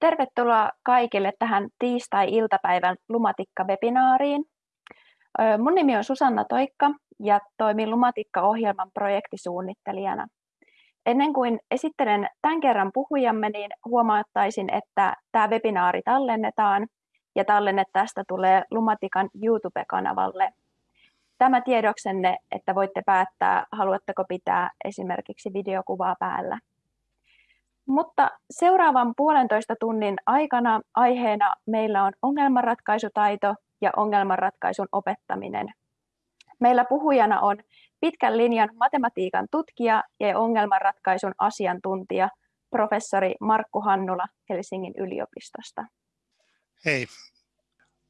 Tervetuloa kaikille tähän tiistai-iltapäivän Lumatikka-webinaariin. Mun nimi on Susanna Toikka ja toimin Lumatikka-ohjelman projektisuunnittelijana. Ennen kuin esittelen tämän kerran puhujamme, niin huomauttaisin, että tämä webinaari tallennetaan ja tallenne tästä tulee Lumatikan YouTube-kanavalle. Tämä tiedoksenne, että voitte päättää, haluatteko pitää esimerkiksi videokuvaa päällä. Mutta seuraavan puolentoista tunnin aikana aiheena meillä on ongelmanratkaisutaito ja ongelmanratkaisun opettaminen. Meillä puhujana on pitkän linjan matematiikan tutkija ja ongelmanratkaisun asiantuntija, professori Markku Hannula Helsingin yliopistosta. Hei.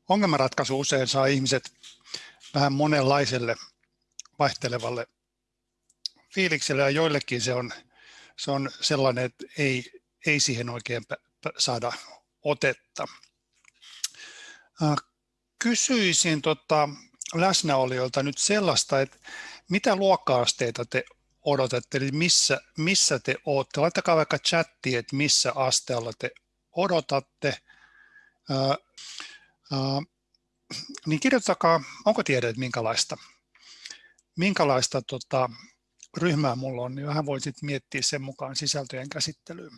Ongelmanratkaisu usein saa ihmiset vähän monenlaiselle vaihtelevalle fiilikselle ja joillekin se on se on sellainen, että ei, ei siihen oikein saada otetta. Kysyisin tota läsnäolijoilta nyt sellaista, että mitä luokka-asteita te odotatte, eli missä, missä te olette. Laittakaa vaikka chattiin, että missä asteella te odotatte. Ää, ää, niin kirjoittakaa, onko tiedät minkälaista, minkälaista tota, ryhmää mulla on, niin vähän voisit miettiä sen mukaan sisältöjen käsittelyyn.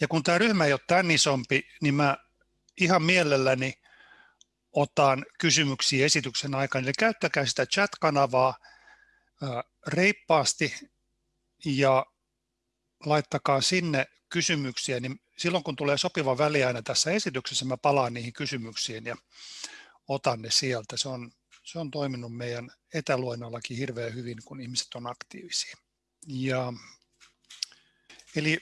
Ja kun tämä ryhmä ei ole tämän isompi, niin mä ihan mielelläni otan kysymyksiä esityksen aikana. Eli käyttäkää sitä chat-kanavaa reippaasti ja laittakaa sinne kysymyksiä, niin silloin kun tulee sopiva väliaina tässä esityksessä, mä palaan niihin kysymyksiin ja otan ne sieltä. Se on se on toiminut meidän etäluennollakin hirveän hyvin, kun ihmiset on aktiivisia. Ja, eli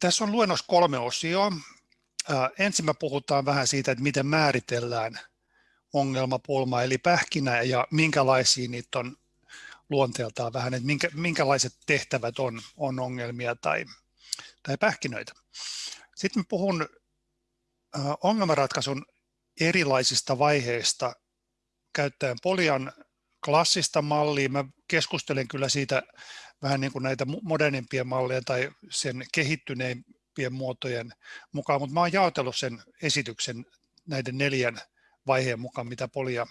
tässä on luennos kolme osioa. Ensin me puhutaan vähän siitä, että miten määritellään ongelmapulma, eli pähkinä ja minkälaisia niitä on luonteeltaan vähän, että minkä, minkälaiset tehtävät on, on ongelmia tai, tai pähkinöitä. Sitten puhun ongelmanratkaisun erilaisista vaiheista käyttäen Polian klassista mallia. Mä keskustelen kyllä siitä vähän niin kuin näitä modernimpia malleja tai sen kehittyneimpien muotojen mukaan, mutta mä oon jaotellut sen esityksen näiden neljän vaiheen mukaan, mitä Polia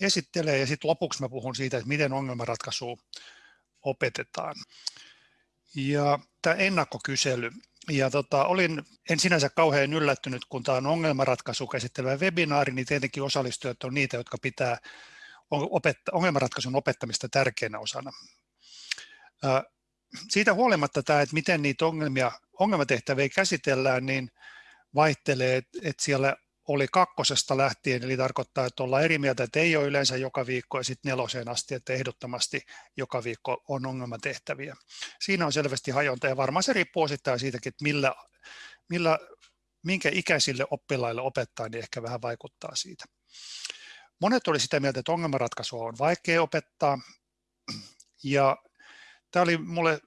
esittelee, ja sitten lopuksi mä puhun siitä, että miten ongelmanratkaisua opetetaan. Ja tämä ennakkokysely. Ja tota, olin en sinänsä kauhean yllättynyt, kun tämä on ongelmanratkaisu käsittelevä webinaari, niin tietenkin osallistujat on niitä, jotka pitää opetta, ongelmanratkaisun opettamista tärkeänä osana. Siitä huolimatta tämä, että miten niitä ongelmia, ongelmatehtäviä käsitellään, niin vaihtelee, että siellä oli kakkosesta lähtien, eli tarkoittaa, että ollaan eri mieltä, että ei ole yleensä joka viikko, ja sitten neloseen asti, että ehdottomasti joka viikko on ongelmatehtäviä. Siinä on selvästi hajonta, ja varmaan se riippuu osittain siitäkin, että millä, millä, minkä ikäisille oppilaille opettaa, niin ehkä vähän vaikuttaa siitä. Monet oli sitä mieltä, että ongelmanratkaisua on vaikea opettaa, ja tämä oli mulle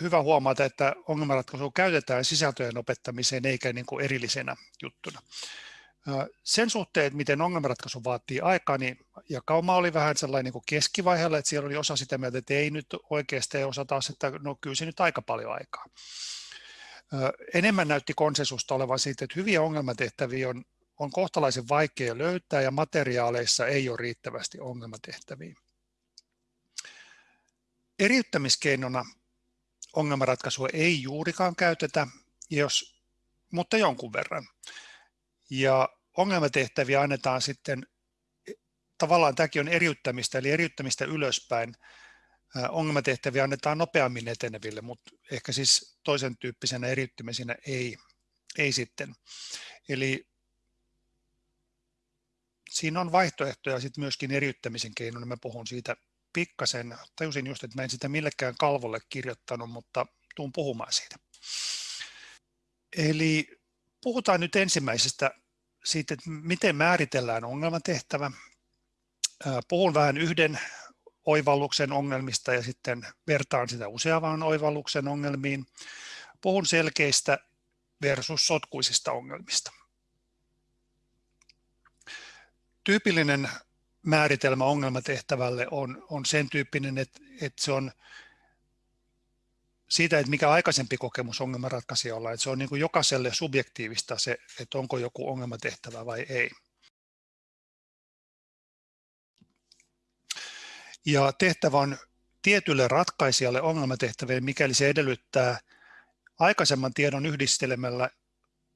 hyvä huomata, että ongelmanratkaisua käytetään sisältöjen opettamiseen eikä niin kuin erillisenä juttuna. Sen suhteen, että miten ongelmanratkaisu vaatii aikaa, niin jakauma oli vähän sellainen niin keskivaiheella, että siellä oli osa sitä mieltä, että ei nyt oikeasti, osa taas, että no kyllä se nyt aika paljon aikaa. Enemmän näytti konsensusta olevan siitä, että hyviä ongelmatehtäviä on, on kohtalaisen vaikea löytää ja materiaaleissa ei ole riittävästi ongelmatehtäviä. Eriyttämiskeinona ongelmanratkaisua ei juurikaan käytetä, jos, mutta jonkun verran. Ja ongelmatehtäviä annetaan sitten, tavallaan tämäkin on eriyttämistä, eli eriyttämistä ylöspäin. Ongelmatehtäviä annetaan nopeammin eteneville, mutta ehkä siis toisen tyyppisenä eriyttämisenä ei, ei sitten. Eli siinä on vaihtoehtoja sitten myöskin eriyttämisen keinoin, mä puhun siitä pikkasen. Tajusin just, että mä en sitä millekään kalvolle kirjoittanut, mutta tuun puhumaan siitä. Eli puhutaan nyt ensimmäisestä siitä, että miten määritellään ongelmatehtävä. Puhun vähän yhden oivalluksen ongelmista ja sitten vertaan sitä useavaan oivalluksen ongelmiin. Puhun selkeistä versus sotkuisista ongelmista. Tyypillinen määritelmä ongelmatehtävälle on, on sen tyyppinen, että, että se on siitä, että mikä aikaisempi kokemus ongelmanratkaisijalla, että se on niin kuin jokaiselle subjektiivista se, että onko joku ongelmatehtävä vai ei. Ja tehtävä on tietylle ratkaisijalle ongelmatehtäville, mikäli se edellyttää aikaisemman tiedon yhdistelemällä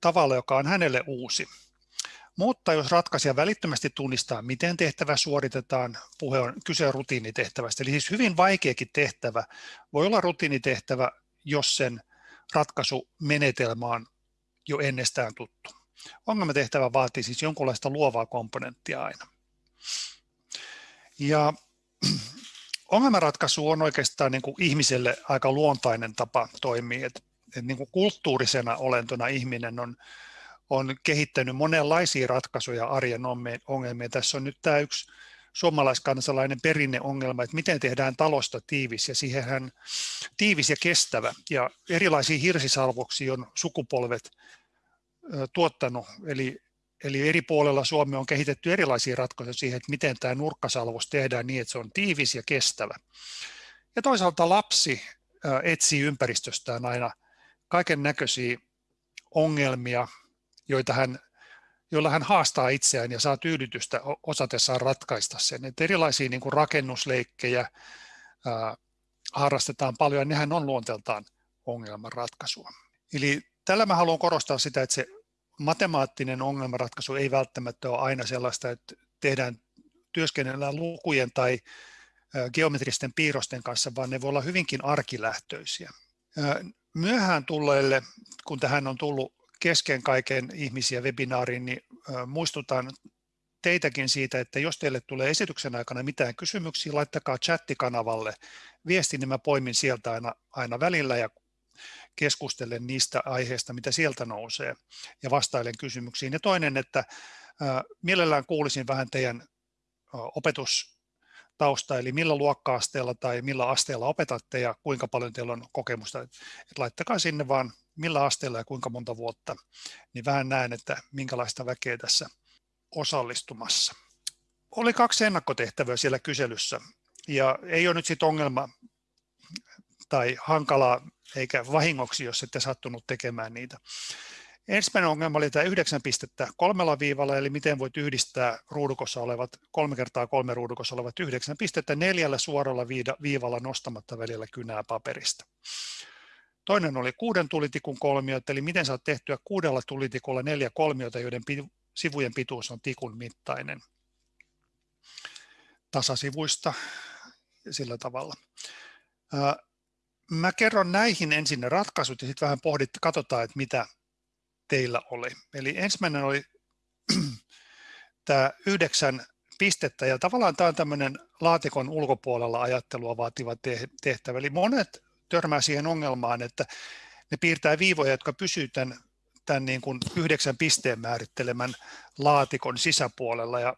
tavalla, joka on hänelle uusi. Mutta jos ratkaisija välittömästi tunnistaa, miten tehtävä suoritetaan, puhe on kyse on rutiinitehtävästä. Eli siis hyvin vaikeakin tehtävä voi olla rutiinitehtävä, jos sen ratkaisumenetelmä on jo ennestään tuttu. Ongelmatehtävä vaatii siis jonkunlaista luovaa komponenttia aina. Ja ongelmanratkaisu on oikeastaan niin kuin ihmiselle aika luontainen tapa toimia. Et, et niin kuin kulttuurisena olentona ihminen on on kehittänyt monenlaisia ratkaisuja arjen ongelmiin. Tässä on nyt tämä yksi suomalaiskansalainen perinneongelma, että miten tehdään talosta tiivis ja siihenhän tiivis ja kestävä. Ja erilaisia hirsisalvoksia on sukupolvet tuottanut, eli, eli eri puolella Suomea on kehitetty erilaisia ratkaisuja siihen, että miten tämä nurkkasalvos tehdään niin, että se on tiivis ja kestävä. Ja toisaalta lapsi etsii ympäristöstään aina kaiken näköisiä ongelmia, joita hän, joilla hän haastaa itseään ja saa tyydytystä osatessaan ratkaista sen. Että erilaisia niin kuin rakennusleikkejä ää, harrastetaan paljon ja nehän on luonteeltaan ongelmanratkaisua. Eli tällä mä haluan korostaa sitä, että se matemaattinen ongelmanratkaisu ei välttämättä ole aina sellaista, että tehdään työskennellään lukujen tai geometristen piirrosten kanssa, vaan ne voi olla hyvinkin arkilähtöisiä. Myöhään tulleille, kun tähän on tullut kesken kaiken ihmisiä webinaariin, niin muistutan teitäkin siitä, että jos teille tulee esityksen aikana mitään kysymyksiä, laittakaa chattikanavalle viesti, niin mä poimin sieltä aina, aina välillä ja keskustelen niistä aiheista, mitä sieltä nousee ja vastailen kysymyksiin. Ja toinen, että mielellään kuulisin vähän teidän opetustausta, eli millä luokka-asteella tai millä asteella opetatte ja kuinka paljon teillä on kokemusta. Et laittakaa sinne vaan millä asteella ja kuinka monta vuotta, niin vähän näen, että minkälaista väkeä tässä osallistumassa. Oli kaksi ennakkotehtävää siellä kyselyssä, ja ei ole nyt sitten ongelma tai hankalaa eikä vahingoksi, jos ette sattunut tekemään niitä. Ensimmäinen ongelma oli tämä yhdeksän pistettä kolmella viivalla, eli miten voit yhdistää ruudukossa olevat, kolme kertaa kolme ruudukossa olevat yhdeksän pistettä neljällä suoralla viivalla nostamatta välillä kynää paperista. Toinen oli kuuden tulitikun kolmiot, eli miten saat tehtyä kuudella tulitikulla neljä kolmiota, joiden sivujen pituus on tikun mittainen tasasivuista sillä tavalla. Mä kerron näihin ensin ne ratkaisut ja sitten vähän pohdit, katsotaan, että mitä teillä oli. Eli ensimmäinen oli tämä yhdeksän pistettä ja tavallaan tämä on tämmöinen laatikon ulkopuolella ajattelua vaativa tehtävä. Eli monet törmää siihen ongelmaan, että ne piirtää viivoja, jotka pysyvät tämän, tämän niin kuin yhdeksän pisteen määrittelemän laatikon sisäpuolella. Ja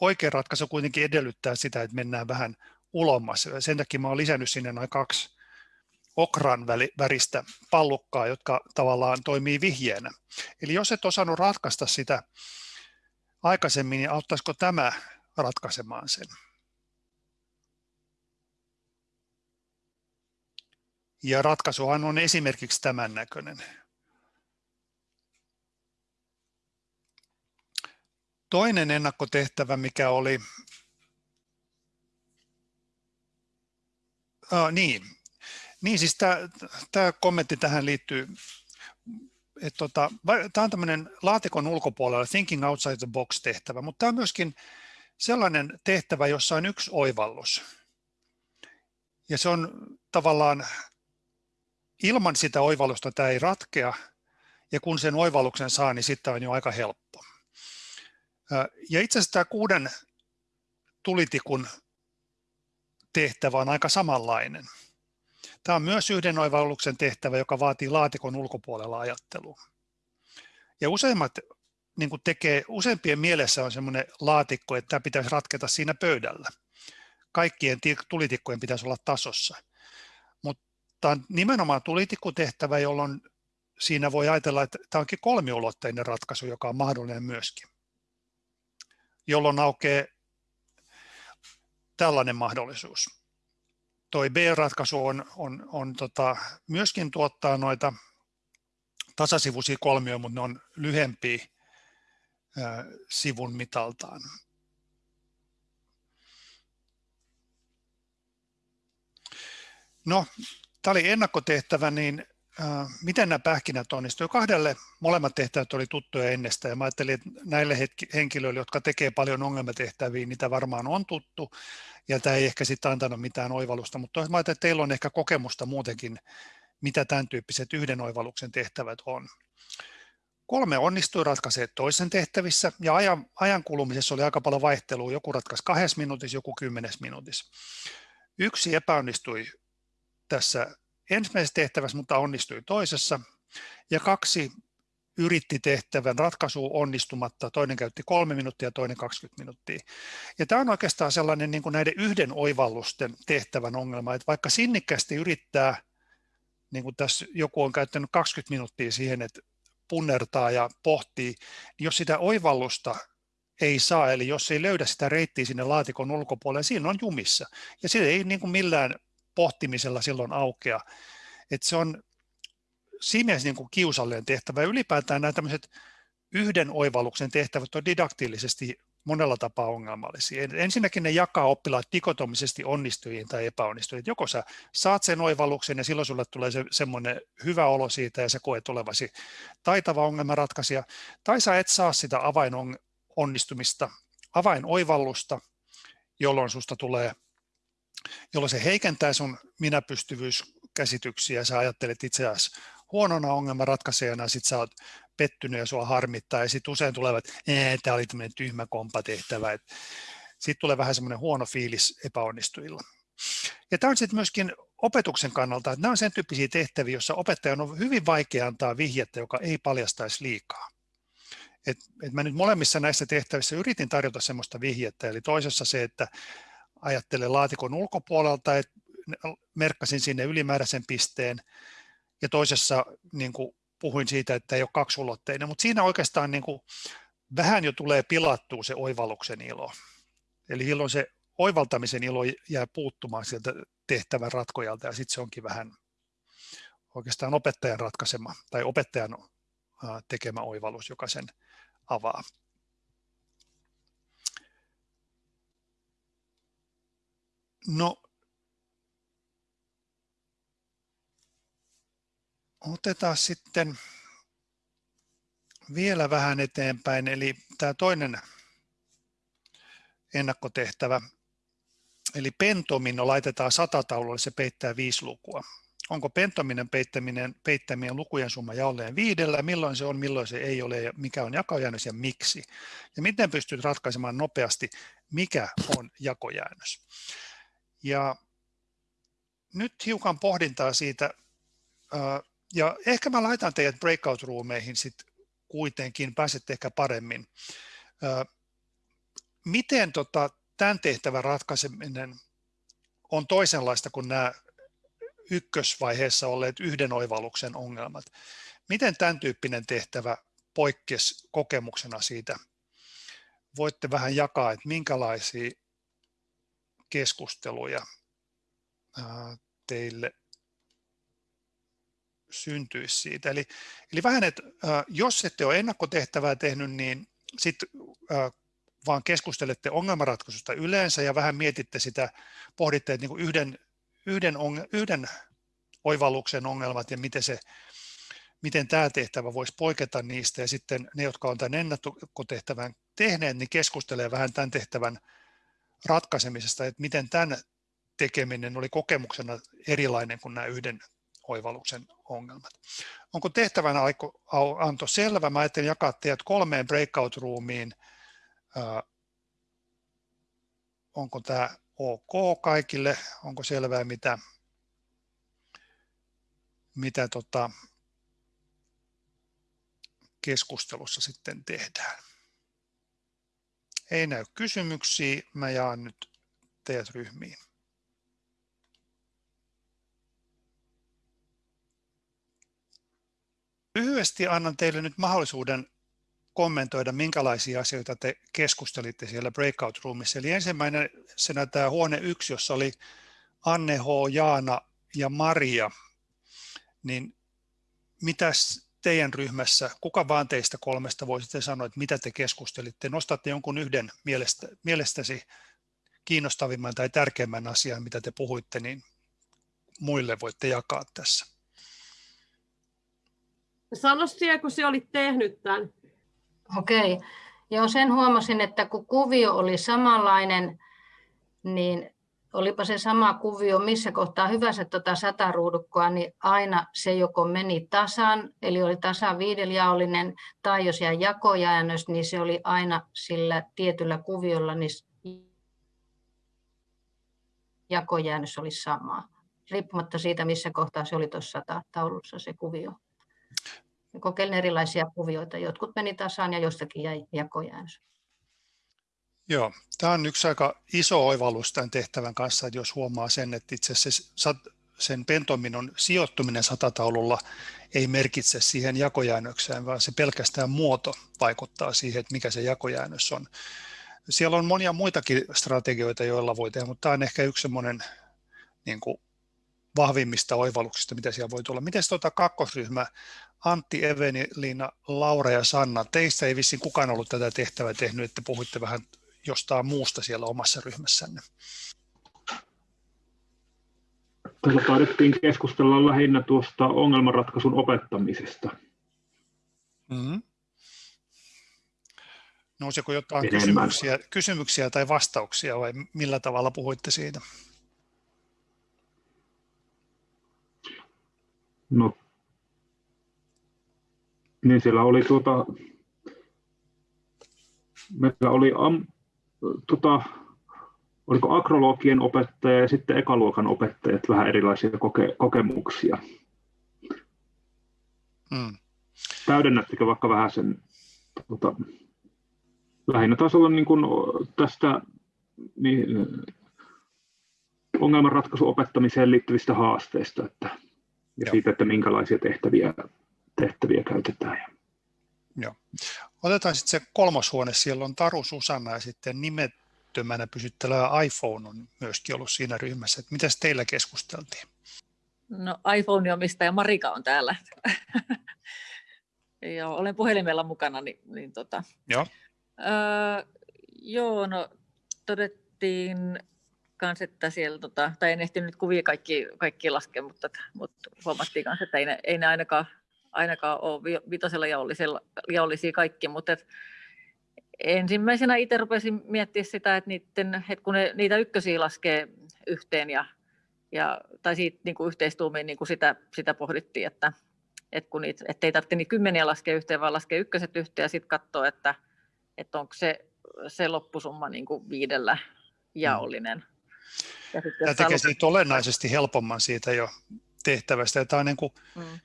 oikea ratkaisu kuitenkin edellyttää sitä, että mennään vähän ulommas. Sen takia mä olen lisännyt sinne noin kaksi okran väristä pallukkaa, jotka tavallaan toimii vihjeenä. Eli jos et osannut ratkaista sitä aikaisemmin, niin auttaisiko tämä ratkaisemaan sen? Ja ratkaisuhan on esimerkiksi tämän näköinen. Toinen ennakkotehtävä, mikä oli, ah, niin, niin siis tämä kommentti tähän liittyy, että tota, tämä on tämmöinen laatikon ulkopuolella thinking outside the box tehtävä, mutta tämä on myöskin sellainen tehtävä, jossa on yksi oivallus. Ja se on tavallaan ilman sitä oivallusta tämä ei ratkea, ja kun sen oivalluksen saa, niin sitten on jo aika helppo. Ja itse asiassa tämä kuuden tulitikun tehtävä on aika samanlainen. Tämä on myös yhden oivalluksen tehtävä, joka vaatii laatikon ulkopuolella ajattelua. Ja useimmat niin kuin tekee, useimpien mielessä on semmoinen laatikko, että tämä pitäisi ratketa siinä pöydällä. Kaikkien tulitikkojen pitäisi olla tasossa. Tämä on nimenomaan tulitikkutehtävä, jolloin siinä voi ajatella, että tämä onkin kolmiulotteinen ratkaisu, joka on mahdollinen myöskin, jolloin aukeaa tällainen mahdollisuus. toi B-ratkaisu on, on, on tota, myöskin tuottaa noita tasasivuisia kolmioita, mutta ne on lyhempiä ää, sivun mitaltaan. No, tämä oli ennakkotehtävä, niin äh, miten nämä pähkinät onnistuivat? Kahdelle molemmat tehtävät oli tuttuja ennestä ja mä ajattelin, että näille henkilöille, jotka tekee paljon ongelmatehtäviä, niitä varmaan on tuttu ja tämä ei ehkä sitten antanut mitään oivallusta, mutta mä ajattelin, että teillä on ehkä kokemusta muutenkin, mitä tämän tyyppiset yhden oivalluksen tehtävät on. Kolme onnistui ratkaisee toisen tehtävissä ja ajan, ajan kulumisessa oli aika paljon vaihtelua. Joku ratkaisi kahdessa minuutissa, joku kymmenes minuutissa. Yksi epäonnistui tässä ensimmäisessä tehtävässä, mutta onnistui toisessa. Ja kaksi yritti tehtävän ratkaisu onnistumatta, toinen käytti kolme minuuttia, toinen 20 minuuttia. Ja tämä on oikeastaan sellainen niin kuin näiden yhden oivallusten tehtävän ongelma, että vaikka sinnikkästi yrittää, niin kuin tässä joku on käyttänyt 20 minuuttia siihen, että punnertaa ja pohtii, niin jos sitä oivallusta ei saa, eli jos ei löydä sitä reittiä sinne laatikon ulkopuolelle, siinä on jumissa. Ja se ei niin kuin millään pohtimisella silloin aukea. että se on siinä mielessä niin kuin kiusallinen tehtävä. Ja ylipäätään nämä tämmöiset yhden oivalluksen tehtävät on didaktillisesti monella tapaa ongelmallisia. Ensinnäkin ne jakaa oppilaat dikotomisesti onnistujiin tai epäonnistujiin. Joko sä saat sen oivalluksen ja silloin sulle tulee se, semmoinen hyvä olo siitä ja sä koet olevasi taitava ongelmanratkaisija, tai sä et saa sitä avainonnistumista, avainoivallusta, jolloin susta tulee jolloin se heikentää sun minäpystyvyyskäsityksiä, sä ajattelet itse asiassa huonona ongelmanratkaisijana, sit sä oot pettynyt ja sua harmittaa, ja sitten usein tulevat, että tämä oli tämmöinen tyhmä kompatehtävä, sitten tulee vähän semmoinen huono fiilis epäonnistujilla. Ja tämä on sitten myöskin opetuksen kannalta, että nämä on sen tyyppisiä tehtäviä, joissa opettajan on hyvin vaikea antaa vihjettä, joka ei paljastaisi liikaa. Et, et mä nyt molemmissa näissä tehtävissä yritin tarjota semmoista vihjettä, eli toisessa se, että ajattelen laatikon ulkopuolelta, että merkkasin sinne ylimääräisen pisteen, ja toisessa niin kuin puhuin siitä, että ei ole kaksulotteinen, mutta siinä oikeastaan niin kuin vähän jo tulee pilattua se oivalluksen ilo. Eli silloin se oivaltamisen ilo jää puuttumaan sieltä tehtävän ratkojalta ja sitten se onkin vähän oikeastaan opettajan ratkaisema tai opettajan tekemä oivallus, joka sen avaa. No, otetaan sitten vielä vähän eteenpäin, eli tämä toinen ennakkotehtävä, eli pentomino laitetaan satataululle, se peittää viisi lukua. Onko pentominen peittäminen, peittämien lukujen summa jaolleen viidellä, milloin se on, milloin se ei ole mikä on jakojäännös ja miksi. Ja miten pystyt ratkaisemaan nopeasti, mikä on jakojäännös. Ja nyt hiukan pohdintaa siitä, ja ehkä mä laitan teidät breakout-ruumeihin sitten kuitenkin, pääsette ehkä paremmin. Miten tota, tämän tehtävän ratkaiseminen on toisenlaista kuin nämä ykkösvaiheessa olleet yhden oivalluksen ongelmat? Miten tämän tyyppinen tehtävä poikkesi kokemuksena siitä? Voitte vähän jakaa, että minkälaisia keskusteluja teille syntyisi siitä. Eli, eli vähän, että jos ette ole ennakkotehtävää tehnyt, niin sitten vaan keskustelette ongelmanratkaisusta yleensä ja vähän mietitte sitä, pohditte että niin yhden, yhden, yhden oivalluksen ongelmat ja miten, se, miten tämä tehtävä voisi poiketa niistä ja sitten ne, jotka on tämän ennakkotehtävän tehneet, niin keskustelee vähän tämän tehtävän ratkaisemisesta, että miten tämän tekeminen oli kokemuksena erilainen kuin nämä yhden oivalluksen ongelmat. Onko tehtävänä anto selvä? Mä ajattelin jakaa teidät kolmeen breakout-ruumiin. Onko tämä ok kaikille? Onko selvää, mitä, mitä tota keskustelussa sitten tehdään? Ei näy kysymyksiä. Mä jaan nyt teidät ryhmiin. Lyhyesti annan teille nyt mahdollisuuden kommentoida, minkälaisia asioita te keskustelitte siellä breakout roomissa. Eli ensimmäinen tämä huone yksi, jossa oli Anne H., Jaana ja Maria, niin mitäs teidän ryhmässä, kuka vaan teistä kolmesta voisitte sanoa, että mitä te keskustelitte? Nostatte jonkun yhden mielestä, mielestäsi kiinnostavimman tai tärkeimmän asian, mitä te puhuitte, niin muille voitte jakaa tässä. Sano siellä, kun se olit tehnyt tämän. Okei. Joo, sen huomasin, että kun kuvio oli samanlainen, niin olipa se sama kuvio missä kohtaa hyvänsä tuota sataruudukkoa, niin aina se joko meni tasan, eli oli tasan viidelijaollinen, tai jos jäi jakojäännös, niin se oli aina sillä tietyllä kuviolla, niin jakojäännös oli sama, riippumatta siitä, missä kohtaa se oli tuossa taulussa se kuvio. Kokeilin erilaisia kuvioita, jotkut meni tasaan ja jostakin jäi jakojäännös. Joo, tämä on yksi aika iso oivallus tämän tehtävän kanssa, että jos huomaa sen, että itse asiassa sen pentominon sijoittuminen satataululla ei merkitse siihen jakojäännökseen, vaan se pelkästään muoto vaikuttaa siihen, että mikä se jakojäännös on. Siellä on monia muitakin strategioita, joilla voi tehdä, mutta tämä on ehkä yksi semmoinen niin kuin vahvimmista oivalluksista, mitä siellä voi tulla. Miten tuota kakkosryhmä, Antti, Eveni, Liina, Laura ja Sanna, teistä ei vissiin kukaan ollut tätä tehtävää tehnyt, että puhuitte vähän jostain muusta siellä omassa ryhmässänne? Tässä taidettiin keskustella lähinnä tuosta ongelmanratkaisun opettamisesta. Mm-hmm. Nousiko jotain kysymyksiä, kysymyksiä tai vastauksia vai millä tavalla puhuitte siitä? No, niin siellä oli tuota, meillä oli am, tota, oliko agrologien opettaja ja sitten ekaluokan opettajat vähän erilaisia koke, kokemuksia. Mm. Täydennättekö vaikka vähän sen tota, lähinnä tasolla niin kuin tästä niin, ongelmanratkaisu opettamiseen liittyvistä haasteista että, ja Joo. siitä, että minkälaisia tehtäviä, tehtäviä käytetään. Joo. Otetaan sitten se kolmas huone, siellä on Taru Susanna ja sitten nimettömänä pysyttelevä iPhone on myöskin ollut siinä ryhmässä. Että mitäs teillä keskusteltiin? No iPhone omistaja Marika on täällä. joo, olen puhelimella mukana. Niin, niin tota. joo. Öö, joo, no todettiin kans, että siellä, tota, tai en ehtinyt kuvia kaikki, kaikki laskea, mutta, mutta huomattiin kanssa, että ei ne, ei ne ainakaan ainakaan ole vitosella jaollisia kaikki, mutta et ensimmäisenä itse rupesin miettimään sitä, että, niiden, että kun ne, niitä ykkösiä laskee yhteen ja, ja tai siitä niin kuin yhteistuumiin niin kuin sitä, sitä pohdittiin, että, että kun niitä, ettei tarvitse niin kymmeniä laskea yhteen, vaan laskee ykköset yhteen ja sitten katsoa, että, että onko se, se loppusumma niin kuin viidellä jaollinen. Ja Tämä tekee siitä olennaisesti helpomman siitä jo tehtävästä. Ja tämä on niin kuin, mm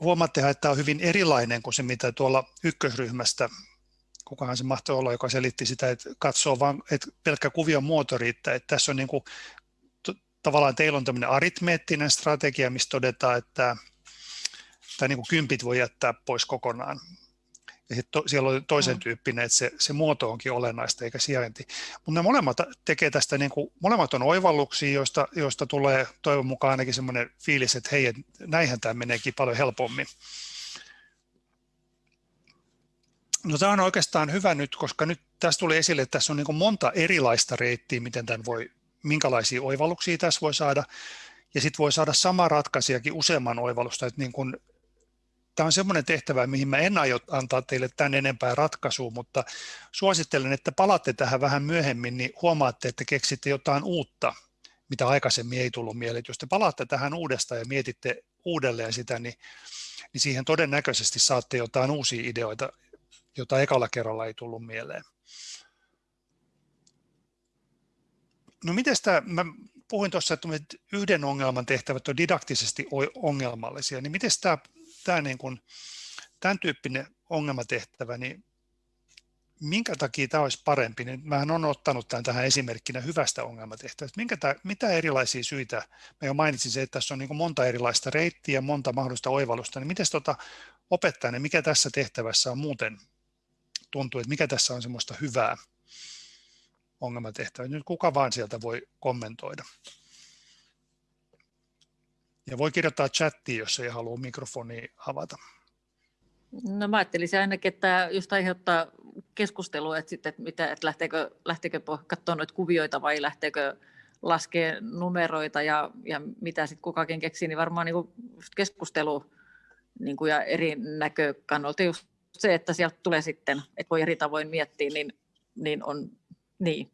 huomaatte, että tämä on hyvin erilainen kuin se, mitä tuolla ykkösryhmästä, kukahan se mahtoi olla, joka selitti sitä, että katsoo vain, että pelkkä kuvion muoto riittää. Että tässä on niin kuin, tavallaan teillä on tämmöinen aritmeettinen strategia, missä todetaan, että tai niin kuin kympit voi jättää pois kokonaan. Ja to, siellä on toisen tyyppinen, että se, se muoto onkin olennaista eikä sijainti. Mutta ne molemmat tekee tästä, niin kuin, molemmat on oivalluksia, joista, joista tulee toivon mukaan ainakin semmoinen fiilis, että hei, näinhän tämä meneekin paljon helpommin. No tämä on oikeastaan hyvä nyt, koska nyt tässä tuli esille, että tässä on niin monta erilaista reittiä, miten tämän voi, minkälaisia oivalluksia tässä voi saada. Ja sitten voi saada sama ratkaisijakin useamman oivallusta, että niin kuin tämä on semmoinen tehtävä, mihin mä en aio antaa teille tämän enempää ratkaisua, mutta suosittelen, että palaatte tähän vähän myöhemmin, niin huomaatte, että keksitte jotain uutta, mitä aikaisemmin ei tullut mieleen. Jos te palaatte tähän uudestaan ja mietitte uudelleen sitä, niin, niin siihen todennäköisesti saatte jotain uusia ideoita, jota ekalla kerralla ei tullut mieleen. No miten tämä, mä puhuin tuossa, että yhden ongelman tehtävät on didaktisesti ongelmallisia, niin miten tämä tämä niin kuin, tämän tyyppinen ongelmatehtävä, niin minkä takia tämä olisi parempi, niin mä olen ottanut tämän tähän esimerkkinä hyvästä ongelmatehtävästä. Minkä tämä, mitä erilaisia syitä, mä jo mainitsin se, että tässä on niin monta erilaista reittiä, monta mahdollista oivallusta, niin miten tuota opettajana, mikä tässä tehtävässä on muuten tuntuu, että mikä tässä on semmoista hyvää ongelmatehtävää. Nyt kuka vaan sieltä voi kommentoida. Ja voi kirjoittaa chattiin, jos ei halua mikrofonia avata. No mä ajattelisin ainakin, että just aiheuttaa keskustelua, että, sitten, että, mitä, että lähteekö, lähteekö katsoa noita kuvioita vai lähteekö laskee numeroita ja, ja mitä sitten kukakin keksii, niin varmaan niin keskustelu niin kuin ja eri näkökannolta just se, että sieltä tulee sitten, että voi eri tavoin miettiä, niin, niin on niin.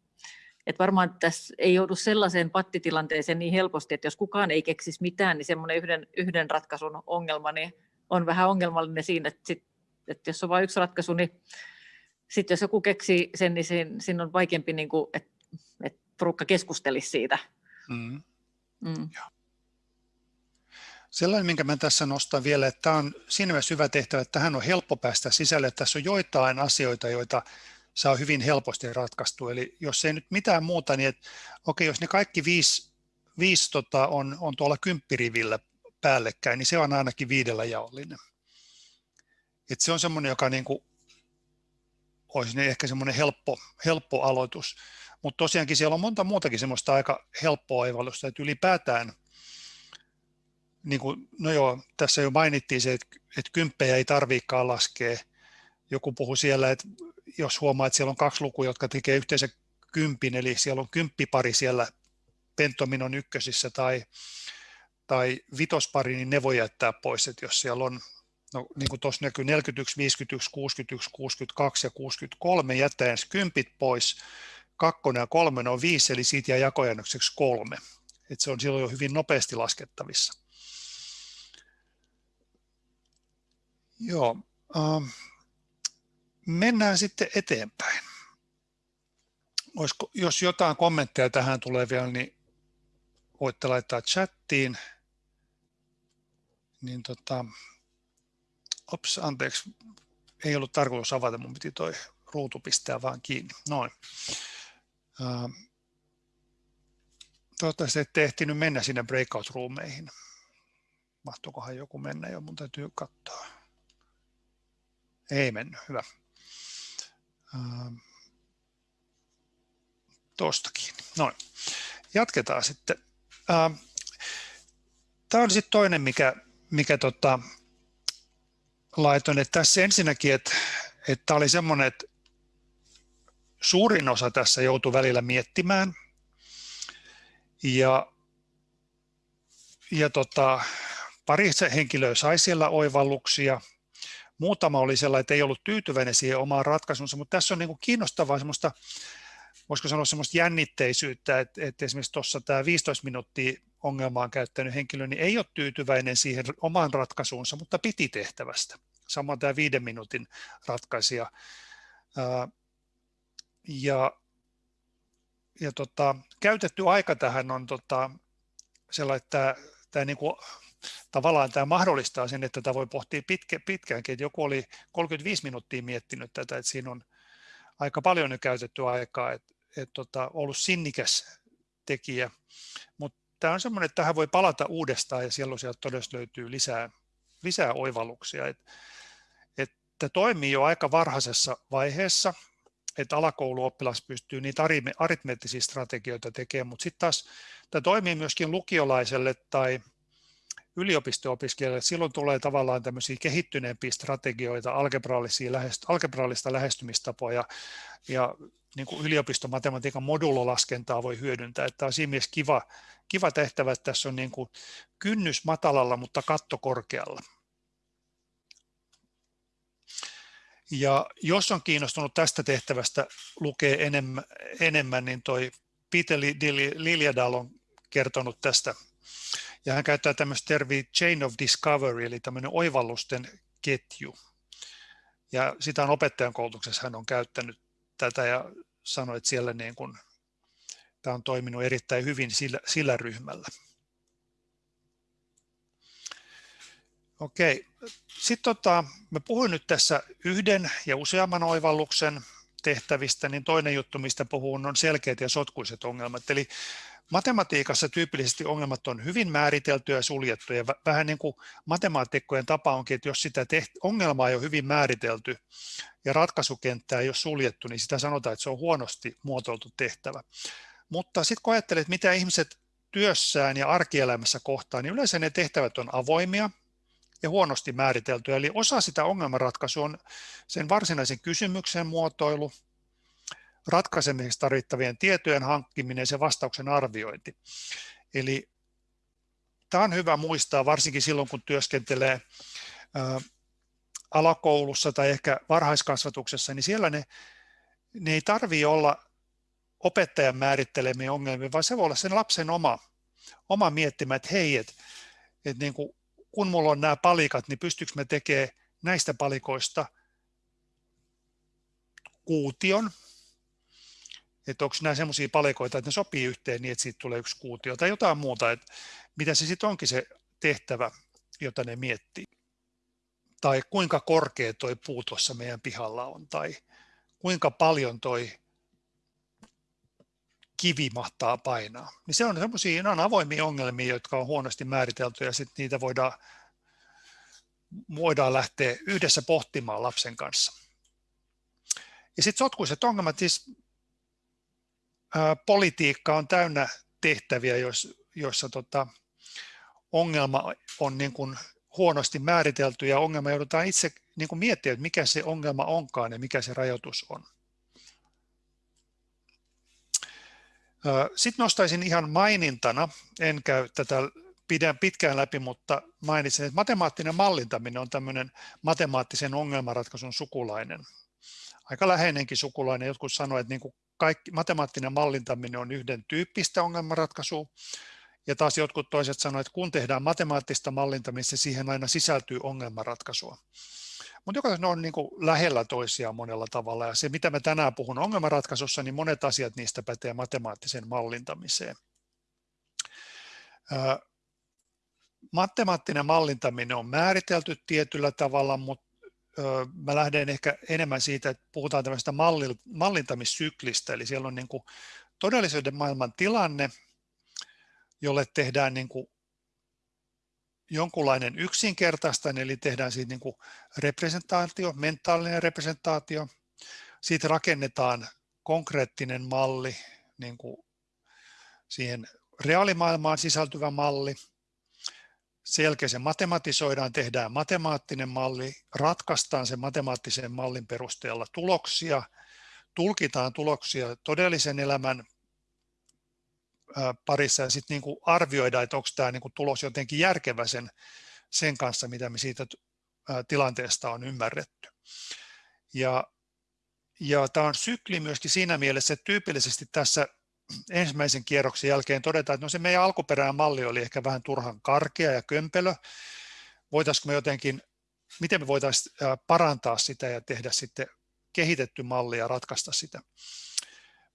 Et varmaan tässä ei joudu sellaiseen pattitilanteeseen niin helposti, että jos kukaan ei keksisi mitään, niin semmoinen yhden, yhden ratkaisun ongelma niin on vähän ongelmallinen siinä, että, sit, että jos on vain yksi ratkaisu, niin sitten jos joku keksii sen, niin siinä, siinä on vaikeampi, niin kuin, että, että porukka keskustelisi siitä. Mm. Mm. Sellainen, minkä mä tässä nostan vielä, että tämä on siinä mielessä hyvä tehtävä, että tähän on helppo päästä sisälle. Tässä on joitain asioita, joita saa hyvin helposti ratkaistu. Eli jos ei nyt mitään muuta, niin että, okei, jos ne kaikki viisi, viisi tota, on, on tuolla kymppirivillä päällekkäin, niin se on ainakin viidellä jaollinen. Et se on semmoinen, joka niin kuin, olisi ehkä semmoinen helppo, helppo aloitus. Mutta tosiaankin siellä on monta muutakin semmoista aika helppoa oivallusta, että ylipäätään, niin kuin, no joo, tässä jo mainittiin se, että, että kymppejä ei tarviikaan laskea. Joku puhui siellä, että jos huomaa, että siellä on kaksi lukua, jotka tekee yhteensä kympin, eli siellä on kymppipari siellä pentominon ykkösissä tai, tai vitospari, niin ne voi jättää pois, että jos siellä on, no niin kuin tuossa näkyy 41, 51, 61, 62 ja 63, jättäen kympit pois, kakkonen ja kolme on viisi, eli siitä jää jakojäännökseksi kolme. että se on silloin jo hyvin nopeasti laskettavissa. Joo, ähm, mennään sitten eteenpäin. Olisiko, jos jotain kommentteja tähän tulee vielä, niin voitte laittaa chattiin. Niin tota, ops, anteeksi, ei ollut tarkoitus avata, mun piti toi ruutu pistää vaan kiinni. Noin. Toivottavasti ette ehtinyt mennä sinne breakout-ruumeihin. Mahtuukohan joku mennä jo, mun täytyy katsoa. Ei mennyt, hyvä. Tuostakin. Noin. Jatketaan sitten. Tämä on sitten toinen, mikä, mikä tota, laitoin, että tässä ensinnäkin, että, että oli semmoinen, että suurin osa tässä joutui välillä miettimään. Ja, ja tota, pari henkilöä sai siellä oivalluksia. Muutama oli sellainen, että ei ollut tyytyväinen siihen omaan ratkaisunsa, mutta tässä on niin kuin kiinnostavaa semmoista, voisiko sanoa semmoista jännitteisyyttä, että, että esimerkiksi tuossa tämä 15 minuuttia ongelmaan käyttänyt henkilö niin ei ole tyytyväinen siihen omaan ratkaisuunsa, mutta piti tehtävästä. Samoin tämä viiden minuutin ratkaisija ja, ja tota, käytetty aika tähän on tota, sellainen, että tämä niin kuin, tavallaan tämä mahdollistaa sen, että tätä voi pohtia pitkä, pitkäänkin. Että joku oli 35 minuuttia miettinyt tätä, että siinä on aika paljon jo käytetty aikaa, että, että tota, ollut sinnikäs tekijä. Mutta tämä on semmoinen, että tähän voi palata uudestaan ja siellä sieltä todella löytyy lisää, lisää oivalluksia. Että, että toimii jo aika varhaisessa vaiheessa että alakouluoppilas pystyy niitä aritmeettisia strategioita tekemään, mutta sitten taas tämä toimii myöskin lukiolaiselle tai yliopisto-opiskelijalle. Silloin tulee tavallaan tämmöisiä kehittyneempiä strategioita, algebraalista lähestymistapoja ja niin kuin yliopistomatematiikan modulolaskentaa voi hyödyntää. Tämä on siinä mielessä kiva, kiva tehtävä, että tässä on niin kuin kynnys matalalla, mutta katto korkealla. Ja jos on kiinnostunut tästä tehtävästä lukee enemmän, enemmän niin toi Peter Liljadal on kertonut tästä. Ja hän käyttää tämmöistä termiä chain of discovery, eli tämmöinen oivallusten ketju. Ja sitä on opettajan koulutuksessa hän on käyttänyt tätä ja sanoi, että siellä niin kuin, tämä on toiminut erittäin hyvin sillä, sillä ryhmällä. Okei, sitten tota, mä puhuin nyt tässä yhden ja useamman oivalluksen tehtävistä, niin toinen juttu, mistä puhun, on selkeät ja sotkuiset ongelmat. Eli matematiikassa tyypillisesti ongelmat on hyvin määriteltyjä ja suljettuja. Vähän niin kuin matemaatikkojen tapa onkin, että jos sitä teht- ongelmaa ei ole hyvin määritelty ja ratkaisukenttää ei ole suljettu, niin sitä sanotaan, että se on huonosti muotoiltu tehtävä. Mutta sitten kun ajattelet, mitä ihmiset työssään ja arkielämässä kohtaan, niin yleensä ne tehtävät on avoimia ja huonosti määriteltyjä. Eli osa sitä ongelmanratkaisua on sen varsinaisen kysymyksen muotoilu, ratkaisemiseksi tarvittavien tietojen hankkiminen ja se vastauksen arviointi. Eli tämä on hyvä muistaa, varsinkin silloin kun työskentelee alakoulussa tai ehkä varhaiskasvatuksessa, niin siellä ne, ne ei tarvitse olla opettajan määrittelemiä ongelmia, vaan se voi olla sen lapsen oma, oma miettimä, että hei, että, että niin kuin, kun mulla on nämä palikat, niin pystyykö me tekemään näistä palikoista kuution, että onko nämä sellaisia palikoita, että ne sopii yhteen niin, että siitä tulee yksi kuutio tai jotain muuta, että mitä se sitten onkin se tehtävä, jota ne miettii. Tai kuinka korkea toi puu tuossa meidän pihalla on, tai kuinka paljon toi kivi mahtaa painaa. Niin se on semmoisia on avoimia ongelmia, jotka on huonosti määritelty ja sitten niitä voidaan, voidaan lähteä yhdessä pohtimaan lapsen kanssa. Ja sitten sotkuiset ongelmat, siis politiikka on täynnä tehtäviä, joissa tota, ongelma on niin kuin huonosti määritelty ja ongelma joudutaan itse niin kuin miettimään, että mikä se ongelma onkaan ja mikä se rajoitus on. Sitten nostaisin ihan mainintana, en käy tätä pidän pitkään läpi, mutta mainitsin, että matemaattinen mallintaminen on tämmöinen matemaattisen ongelmanratkaisun sukulainen. Aika läheinenkin sukulainen. Jotkut sanoivat, että niin kuin kaikki, matemaattinen mallintaminen on yhden tyyppistä ongelmanratkaisua, ja taas jotkut toiset sanoivat, että kun tehdään matemaattista mallintamista, siihen aina sisältyy ongelmanratkaisua. Mutta joka ne on niin kuin lähellä toisiaan monella tavalla. Ja se, mitä mä tänään puhun ongelmanratkaisussa, niin monet asiat niistä pätee matemaattiseen mallintamiseen. Matemaattinen mallintaminen on määritelty tietyllä tavalla, mutta mä lähden ehkä enemmän siitä, että puhutaan tämmöistä mallintamissyklistä, eli siellä on niin kuin todellisuuden maailman tilanne, jolle tehdään niin kuin jonkunlainen yksinkertaista, eli tehdään siitä niin kuin representaatio, mentaalinen representaatio. Siitä rakennetaan konkreettinen malli, niin kuin siihen reaalimaailmaan sisältyvä malli. Sen jälkeen se matematisoidaan, tehdään matemaattinen malli, ratkaistaan sen matemaattisen mallin perusteella tuloksia, tulkitaan tuloksia todellisen elämän parissa ja sitten niin arvioida, että onko tämä niin tulos jotenkin järkevä sen, sen kanssa, mitä me siitä tilanteesta on ymmärretty. Ja, ja tämä on sykli myöskin siinä mielessä, että tyypillisesti tässä ensimmäisen kierroksen jälkeen todetaan, että no se meidän alkuperäinen malli oli ehkä vähän turhan karkea ja kömpelö. Voitaisiinko me jotenkin, miten me voitaisiin parantaa sitä ja tehdä sitten kehitetty malli ja ratkaista sitä.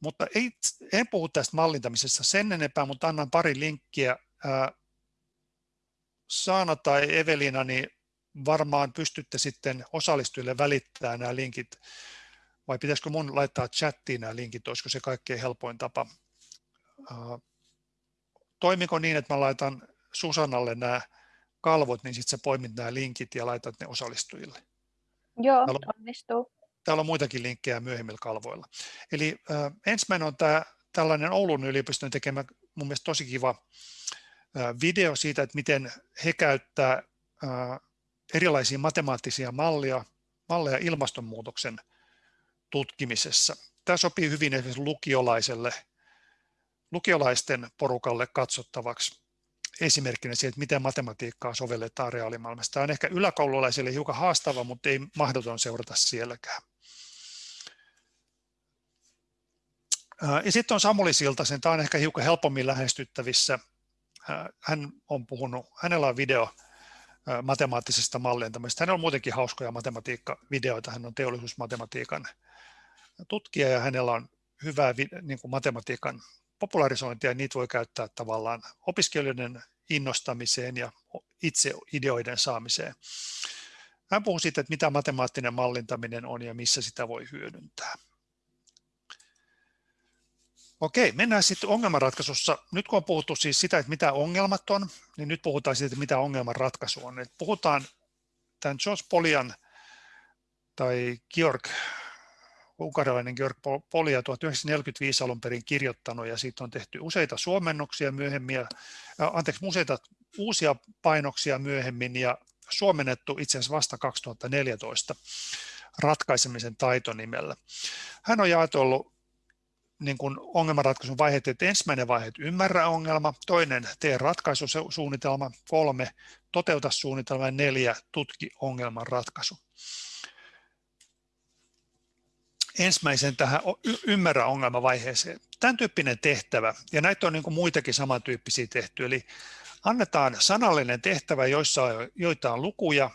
Mutta ei, en puhu tästä mallintamisesta sen enempää, mutta annan pari linkkiä. Saana tai Evelina, niin varmaan pystytte sitten osallistujille välittämään nämä linkit, vai pitäisikö mun laittaa chattiin nämä linkit, olisiko se kaikkein helpoin tapa. Toimiko niin, että mä laitan Susannalle nämä kalvot, niin sitten sä poimit nämä linkit ja laitat ne osallistujille? Joo, onnistuu. Täällä on muitakin linkkejä myöhemmillä kalvoilla. Eli äh, ensimmäinen on tämä tällainen Oulun yliopiston tekemä mun mielestä tosi kiva äh, video siitä, että miten he käyttää äh, erilaisia matemaattisia mallia, malleja ilmastonmuutoksen tutkimisessa. Tämä sopii hyvin esimerkiksi lukiolaiselle, lukiolaisten porukalle katsottavaksi esimerkkinä siitä, että miten matematiikkaa sovelletaan reaalimaailmassa. Tämä on ehkä yläkoululaisille hiukan haastava, mutta ei mahdoton seurata sielläkään. Ja sitten on Samuli Siltasen, tämä on ehkä hiukan helpommin lähestyttävissä. Hän on puhunut, hänellä on video matemaattisesta mallintamista. Hänellä on muutenkin hauskoja matematiikkavideoita, hän on teollisuusmatematiikan tutkija ja hänellä on hyvää niin kuin matematiikan popularisointia, niitä voi käyttää tavallaan opiskelijoiden innostamiseen ja itse ideoiden saamiseen. Hän puhuu siitä, että mitä matemaattinen mallintaminen on ja missä sitä voi hyödyntää. Okei, mennään sitten ongelmanratkaisussa. Nyt kun on puhuttu siis sitä, että mitä ongelmat on, niin nyt puhutaan siitä, että mitä ongelmanratkaisu on. Puhutaan tämän George Polian tai Georg unkarilainen Georg Polia 1945 alun perin kirjoittanut ja siitä on tehty useita suomennoksia myöhemmin, ja, anteeksi, useita uusia painoksia myöhemmin ja suomennettu itse asiassa vasta 2014 ratkaisemisen taitonimellä. Hän on jaetellut niin kuin ongelmanratkaisun vaiheet, että ensimmäinen vaihe, että ymmärrä ongelma, toinen, tee ratkaisusuunnitelma, kolme, toteuta suunnitelma ja neljä, tutki ongelman ratkaisu. Ensimmäisen tähän ymmärrä ongelmavaiheeseen. Tämän tyyppinen tehtävä, ja näitä on niin kuin muitakin samantyyppisiä tehty, eli annetaan sanallinen tehtävä, joissa on, joitain lukuja,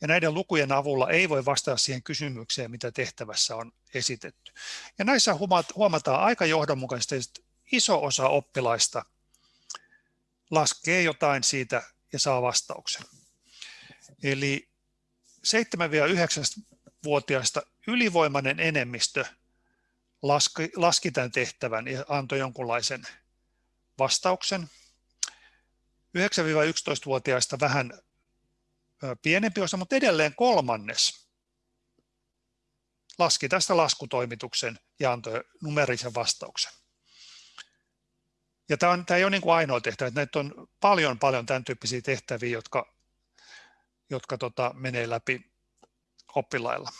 ja näiden lukujen avulla ei voi vastata siihen kysymykseen, mitä tehtävässä on esitetty. Ja näissä huomataan aika johdonmukaisesti, että iso osa oppilaista laskee jotain siitä ja saa vastauksen. Eli 7-9-vuotiaista ylivoimainen enemmistö laski, laski tämän tehtävän ja antoi jonkunlaisen vastauksen. 9-11-vuotiaista vähän pienempi osa, mutta edelleen kolmannes laski tästä laskutoimituksen ja antoi numerisen vastauksen. Ja tämä, on, tämä ei ole niin kuin ainoa tehtävä, että näitä on paljon, paljon tämän tyyppisiä tehtäviä, jotka, jotka tota, menee läpi oppilailla.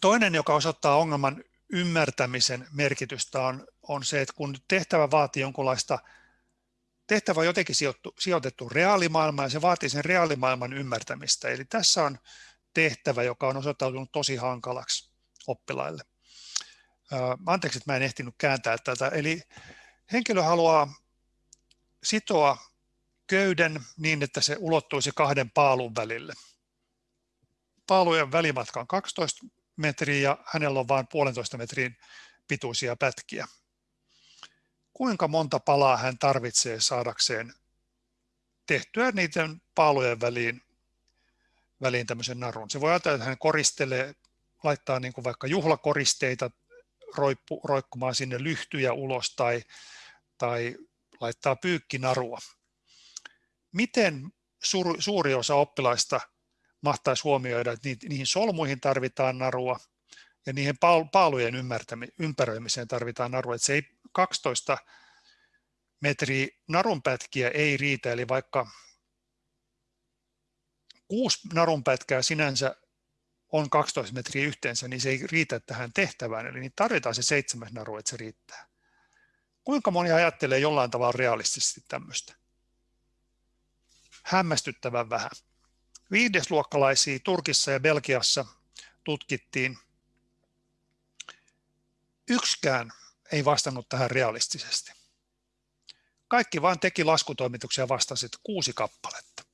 Toinen, joka osoittaa ongelman ymmärtämisen merkitystä, on, on se, että kun tehtävä vaatii jonkunlaista tehtävä on jotenkin sijoittu, sijoitettu reaalimaailmaan ja se vaatii sen reaalimaailman ymmärtämistä. Eli tässä on tehtävä, joka on osoittautunut tosi hankalaksi oppilaille. Anteeksi, että mä en ehtinyt kääntää tätä. Eli henkilö haluaa sitoa köyden niin, että se ulottuisi kahden paalun välille. Paalujen välimatka on 12 metriä ja hänellä on vain puolentoista metrin pituisia pätkiä kuinka monta palaa hän tarvitsee saadakseen tehtyä niiden paalujen väliin, väliin tämmöisen narun. Se voi ajatella, että hän koristelee, laittaa niin kuin vaikka juhlakoristeita roikkumaan sinne lyhtyjä ulos tai, tai laittaa pyykkinarua. Miten suuri, suuri osa oppilaista mahtaisi huomioida, että niihin solmuihin tarvitaan narua ja niihin paalujen ympäröimiseen tarvitaan narua. Että se ei 12 metriä narunpätkiä ei riitä, eli vaikka kuusi narunpätkää sinänsä on 12 metriä yhteensä, niin se ei riitä tähän tehtävään, eli niin tarvitaan se seitsemäs naru, että se riittää. Kuinka moni ajattelee jollain tavalla realistisesti tämmöistä? Hämmästyttävän vähän. Viidesluokkalaisia Turkissa ja Belgiassa tutkittiin. Yksikään ei vastannut tähän realistisesti. Kaikki vain teki laskutoimituksia vastasit kuusi kappaletta.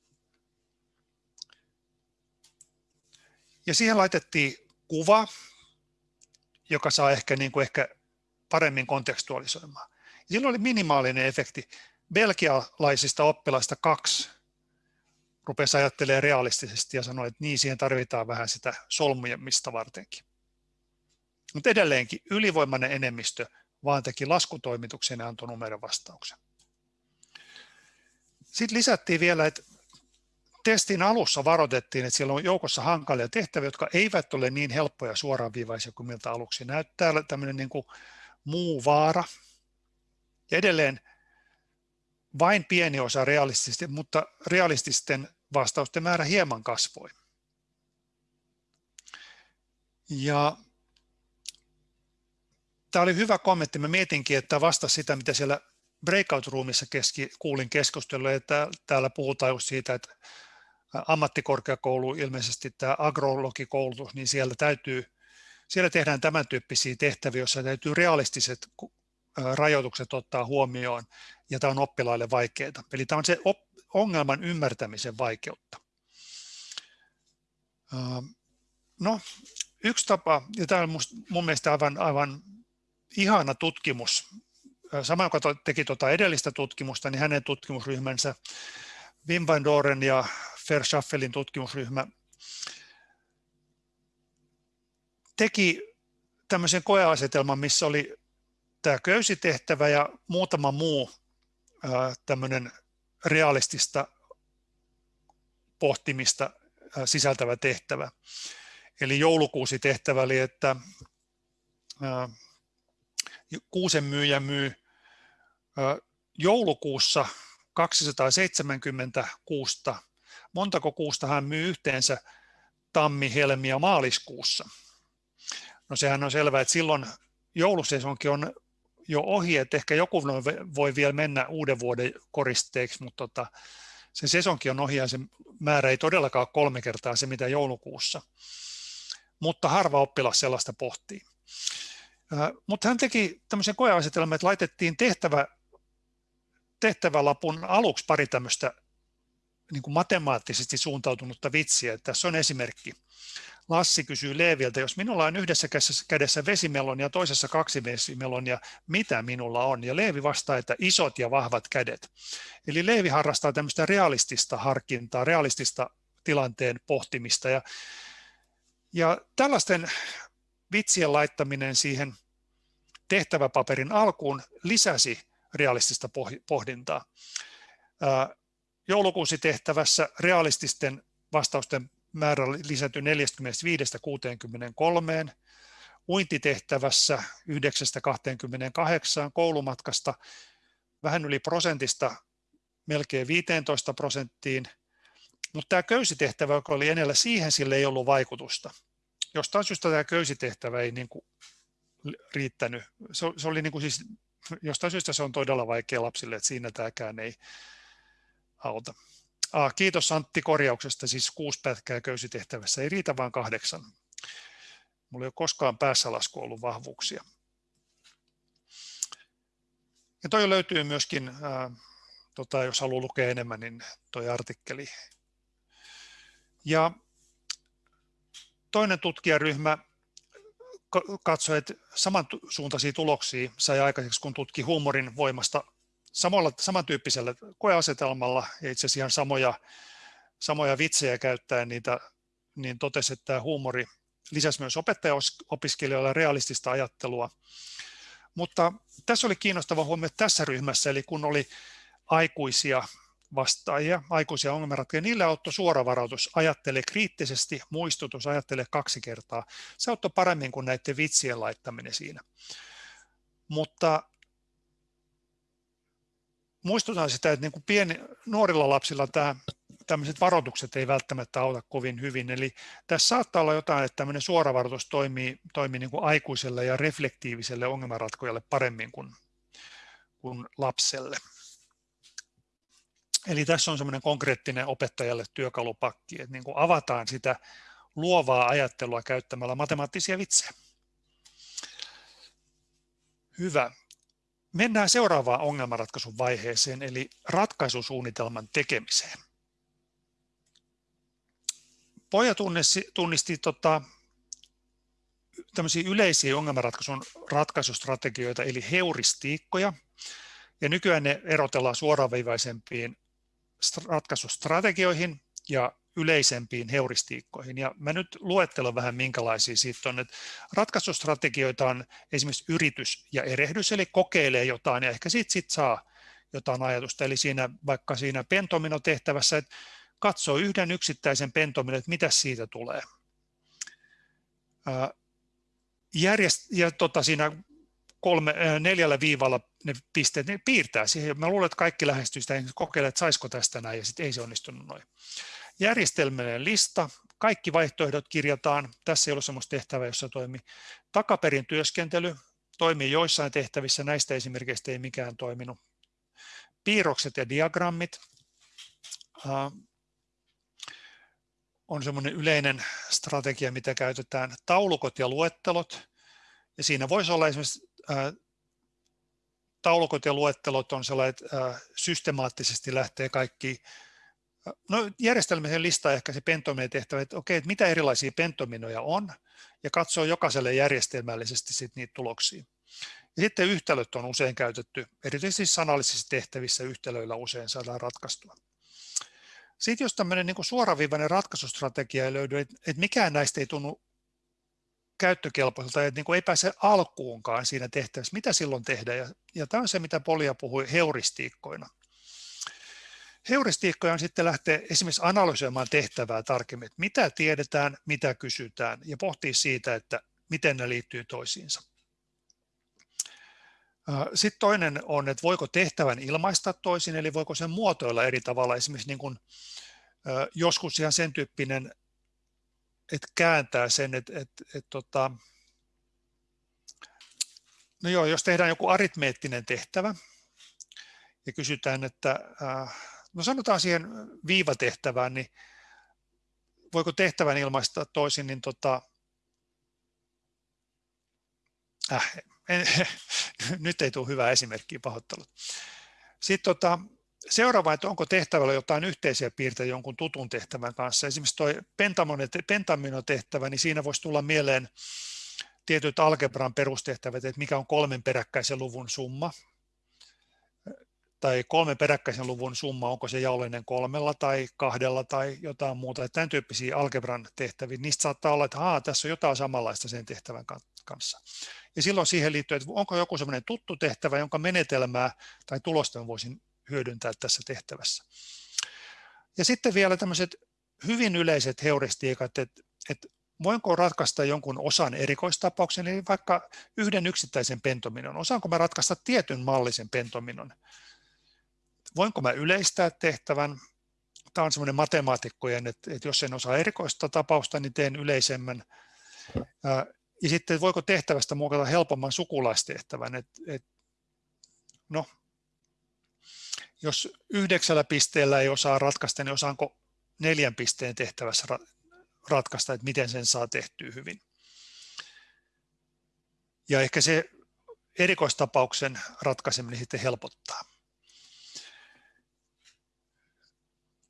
Ja siihen laitettiin kuva, joka saa ehkä, niin kuin ehkä paremmin kontekstualisoimaan. Silloin oli minimaalinen efekti. Belgialaisista oppilaista kaksi rupesi ajattelemaan realistisesti ja sanoi, että niin, siihen tarvitaan vähän sitä solmujemista vartenkin. Mutta edelleenkin ylivoimainen enemmistö vaan teki laskutoimituksen ja antoi numeron vastauksen. Sitten lisättiin vielä, että testin alussa varoitettiin, että siellä on joukossa hankalia tehtäviä, jotka eivät ole niin helppoja suoraviivaisia kuin miltä aluksi näyttää. Tämmöinen niin kuin muu vaara. Ja edelleen vain pieni osa realististen, mutta realististen vastausten määrä hieman kasvoi. Ja tämä oli hyvä kommentti. Mä mietinkin, että vasta sitä, mitä siellä breakout-roomissa keski, kuulin keskustelua, että täällä puhutaan just siitä, että ammattikorkeakoulu, ilmeisesti tämä agrologikoulutus, niin siellä täytyy, siellä tehdään tämän tyyppisiä tehtäviä, joissa täytyy realistiset rajoitukset ottaa huomioon, ja tämä on oppilaille vaikeaa. Eli tämä on se ongelman ymmärtämisen vaikeutta. No, yksi tapa, ja tämä on mun mielestä aivan, aivan ihana tutkimus, sama joka teki tuota edellistä tutkimusta, niin hänen tutkimusryhmänsä, Wim van Doren ja Verschaffelin tutkimusryhmä, teki tämmöisen koeasetelman, missä oli tämä köysitehtävä ja muutama muu tämmöinen realistista pohtimista sisältävä tehtävä. eli joulukuusi tehtävä oli, että kuusen myyjä myy joulukuussa 270 kuusta. Montako kuusta hän myy yhteensä tammi, helmi ja maaliskuussa? No sehän on selvää, että silloin joulusesonki on jo ohi, että ehkä joku voi vielä mennä uuden vuoden koristeeksi, mutta tota, se sesonki on ohi ja se määrä ei todellakaan ole kolme kertaa se, mitä joulukuussa. Mutta harva oppilas sellaista pohtii. Mutta hän teki tämmöisen koeasetelman, että laitettiin tehtävä, tehtävälapun aluksi pari tämmöistä niin kuin matemaattisesti suuntautunutta vitsiä. Tässä on esimerkki. Lassi kysyy Leeviltä, jos minulla on yhdessä kädessä vesimelon ja toisessa kaksi vesimelonia, mitä minulla on? Ja Leevi vastaa, että isot ja vahvat kädet. Eli Leevi harrastaa tämmöistä realistista harkintaa, realistista tilanteen pohtimista. Ja, ja tällaisten vitsien laittaminen siihen tehtäväpaperin alkuun lisäsi realistista pohdintaa. Joulukuusi tehtävässä realististen vastausten määrä lisätyi 45-63, uintitehtävässä 9-28 koulumatkasta vähän yli prosentista melkein 15 prosenttiin, mutta tämä köysitehtävä, joka oli enellä, siihen sille ei ollut vaikutusta. Jostain syystä tämä köysitehtävä ei niin kuin riittänyt. Se, se oli niin kuin siis, jostain syystä se on todella vaikea lapsille, että siinä tämäkään ei auta. Ah, kiitos Antti korjauksesta, siis kuusi pätkää köysitehtävässä, ei riitä vain kahdeksan. Mulla ei ole koskaan päässä lasku ollut vahvuuksia. Ja toi löytyy myöskin, ää, tota, jos haluaa lukea enemmän, niin toi artikkeli. Ja toinen tutkijaryhmä katsoi, että samansuuntaisia tuloksia sai aikaiseksi, kun tutki huumorin voimasta samalla, samantyyppisellä koeasetelmalla ja itse asiassa ihan samoja, samoja vitsejä käyttäen niitä, niin totesi, että tämä huumori lisäsi myös opettajaopiskelijoilla realistista ajattelua. Mutta tässä oli kiinnostava huomio tässä ryhmässä, eli kun oli aikuisia vastaajia, aikuisia ongelmanratkaajia, niille auttoi suoravarautus, ajattele kriittisesti, muistutus, ajattele kaksi kertaa. Se auttoi paremmin kuin näiden vitsien laittaminen siinä. Mutta muistutan sitä, että niin kuin pieni, nuorilla lapsilla tämä, tämmöiset varoitukset ei välttämättä auta kovin hyvin. Eli tässä saattaa olla jotain, että tämmöinen suoravaroitus toimii, toimii niin kuin aikuiselle ja reflektiiviselle ongelmanratkojalle paremmin kuin, kuin lapselle. Eli tässä on semmoinen konkreettinen opettajalle työkalupakki, että niin kuin avataan sitä luovaa ajattelua käyttämällä matemaattisia vitsejä. Hyvä. Mennään seuraavaan ongelmanratkaisun vaiheeseen, eli ratkaisusuunnitelman tekemiseen. Poja tunnisti, tunnisti tota, yleisiä ongelmanratkaisun ratkaisustrategioita, eli heuristiikkoja, ja nykyään ne erotellaan suoraviivaisempiin ratkaisustrategioihin ja yleisempiin heuristiikkoihin. Ja mä nyt luettelen vähän minkälaisia siitä on. Että ratkaisustrategioita on esimerkiksi yritys ja erehdys, eli kokeilee jotain ja ehkä siitä sit saa jotain ajatusta. Eli siinä, vaikka siinä pentomino-tehtävässä, että katsoo yhden yksittäisen pentomino, että mitä siitä tulee. Järjest, ja tota, siinä kolme, neljällä viivalla ne pisteet, ne piirtää siihen. Mä luulen, että kaikki lähestyy sitä, kokeilee, että saisiko tästä näin, ja sitten ei se onnistunut noin. Järjestelmällinen lista, kaikki vaihtoehdot kirjataan. Tässä ei ole sellaista tehtävää, jossa toimii. Takaperin työskentely toimii joissain tehtävissä, näistä esimerkiksi ei mikään toiminut. Piirrokset ja diagrammit on semmoinen yleinen strategia, mitä käytetään. Taulukot ja luettelot. Ja siinä voisi olla esimerkiksi taulukot ja luettelot on sellainen, että systemaattisesti lähtee kaikki No järjestelmisen lista ehkä se pentominen tehtävä, että okei, että mitä erilaisia pentominoja on, ja katsoo jokaiselle järjestelmällisesti sit niitä tuloksia. Ja sitten yhtälöt on usein käytetty, erityisesti sanallisissa tehtävissä yhtälöillä usein saadaan ratkaistua. Sitten jos tämmöinen niin suoraviivainen ratkaisustrategia ei löydy, että, että mikään näistä ei tunnu käyttökelpoiselta, että niin kuin ei pääse alkuunkaan siinä tehtävässä, mitä silloin tehdään. Ja, ja tämä on se, mitä Polia puhui heuristiikkoina. Heuristiikkoja on sitten lähteä esimerkiksi analysoimaan tehtävää tarkemmin, että mitä tiedetään, mitä kysytään ja pohtii siitä, että miten ne liittyy toisiinsa. Sitten toinen on, että voiko tehtävän ilmaista toisin, eli voiko sen muotoilla eri tavalla. Esimerkiksi niin kuin, joskus ihan sen tyyppinen, että kääntää sen, että, että, että, että tota, no joo, jos tehdään joku aritmeettinen tehtävä ja kysytään, että no sanotaan siihen viivatehtävään, niin voiko tehtävän ilmaista toisin, niin tota, äh, en, nyt ei tule hyvää esimerkkiä pahoittelut. Sitten tota, seuraava, että onko tehtävällä jotain yhteisiä piirteitä jonkun tutun tehtävän kanssa. Esimerkiksi tuo pentaminotehtävä, niin siinä voisi tulla mieleen tietyt algebran perustehtävät, että mikä on kolmen peräkkäisen luvun summa, tai kolmen peräkkäisen luvun summa, onko se jaollinen kolmella tai kahdella tai jotain muuta. Tämän tyyppisiä algebran tehtäviä, niistä saattaa olla, että tässä on jotain samanlaista sen tehtävän kanssa. Ja silloin siihen liittyy, että onko joku sellainen tuttu tehtävä, jonka menetelmää tai tulosta voisin hyödyntää tässä tehtävässä. Ja sitten vielä tämmöiset hyvin yleiset heuristiikat, että, että voinko ratkaista jonkun osan erikoistapauksen, eli vaikka yhden yksittäisen pentominon. Osaanko mä ratkaista tietyn mallisen pentominon? Voinko mä yleistää tehtävän? Tämä on semmoinen matemaatikkojen, että, että jos en osaa erikoista tapausta, niin teen yleisemmän. Ja sitten voiko tehtävästä muokata helpomman sukulaistehtävän. Et, et, no, jos yhdeksällä pisteellä ei osaa ratkaista, niin osaanko neljän pisteen tehtävässä ratkaista, että miten sen saa tehtyä hyvin. Ja ehkä se erikoistapauksen ratkaiseminen sitten helpottaa.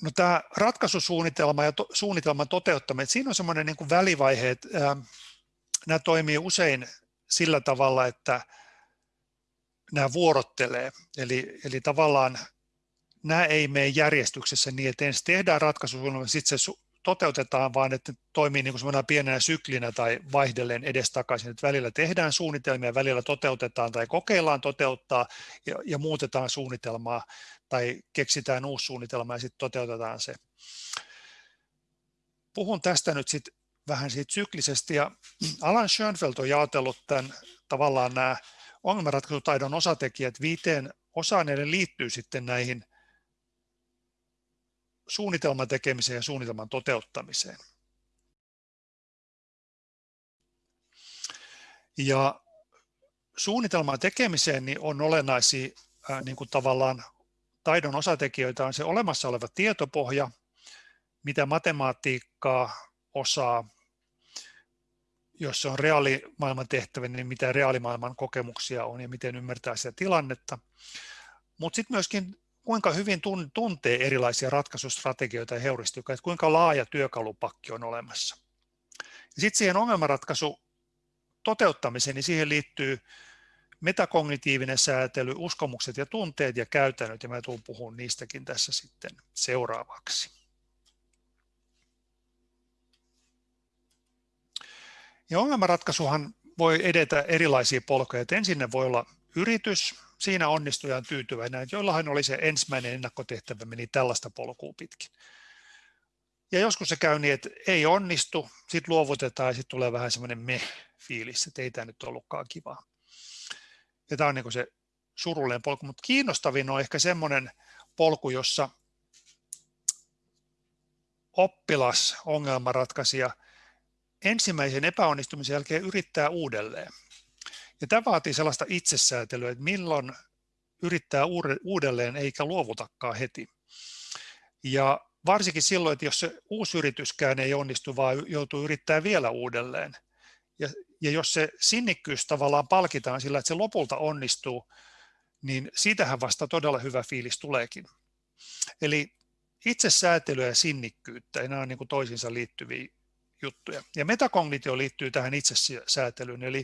No tämä ratkaisusuunnitelma ja to, suunnitelman toteuttaminen, siinä on semmoinen niin kuin välivaihe, että ää, nämä toimii usein sillä tavalla, että nämä vuorottelee. Eli, eli tavallaan nämä ei mene järjestyksessä niin, että ensin tehdään ratkaisusuunnitelma, sitten se toteutetaan, vaan että toimii niin kuin pienenä syklinä tai vaihdelleen edestakaisin, että välillä tehdään suunnitelmia, välillä toteutetaan tai kokeillaan toteuttaa ja, ja muutetaan suunnitelmaa tai keksitään uusi suunnitelma ja sitten toteutetaan se. Puhun tästä nyt sitten vähän siitä syklisesti ja Alan Schoenfeld on jaotellut tämän tavallaan nämä ongelmanratkaisutaidon osatekijät viiteen osaan, ne liittyy sitten näihin suunnitelman tekemiseen ja suunnitelman toteuttamiseen. Ja suunnitelman tekemiseen niin on olennaisia niin kuin tavallaan taidon osatekijöitä on se olemassa oleva tietopohja, mitä matematiikkaa osaa, jos se on reaalimaailman tehtävä, niin mitä reaalimaailman kokemuksia on ja miten ymmärtää sitä tilannetta. Mutta sitten myöskin kuinka hyvin tuntee erilaisia ratkaisustrategioita ja heuristiikkoja, että kuinka laaja työkalupakki on olemassa. Sitten siihen ongelmanratkaisu toteuttamiseen, niin siihen liittyy metakognitiivinen säätely, uskomukset ja tunteet ja käytännöt, ja mä tulen puhumaan niistäkin tässä sitten seuraavaksi. Ja ongelmanratkaisuhan voi edetä erilaisia polkuja. ensin ne voi olla yritys, siinä onnistujan tyytyväinen, että joillahan oli se ensimmäinen ennakkotehtävä, meni tällaista polkua pitkin. Ja joskus se käy niin, että ei onnistu, sitten luovutetaan ja sitten tulee vähän semmoinen me-fiilis, että ei tämä nyt ollutkaan kivaa. Ja tämä on niin se surullinen polku, mutta kiinnostavin on ehkä semmoinen polku, jossa oppilas, ongelmanratkaisija, ensimmäisen epäonnistumisen jälkeen yrittää uudelleen. Ja tämä vaatii sellaista itsesäätelyä, että milloin yrittää uudelleen eikä luovutakaan heti. Ja varsinkin silloin, että jos se uusi yrityskään ei onnistu, vaan joutuu yrittää vielä uudelleen. Ja, ja jos se sinnikkyys tavallaan palkitaan sillä, että se lopulta onnistuu, niin siitähän vasta todella hyvä fiilis tuleekin. Eli itsesäätelyä ja sinnikkyyttä, nämä on niin kuin toisiinsa liittyviä juttuja. Ja metakognitio liittyy tähän itsesäätelyyn, eli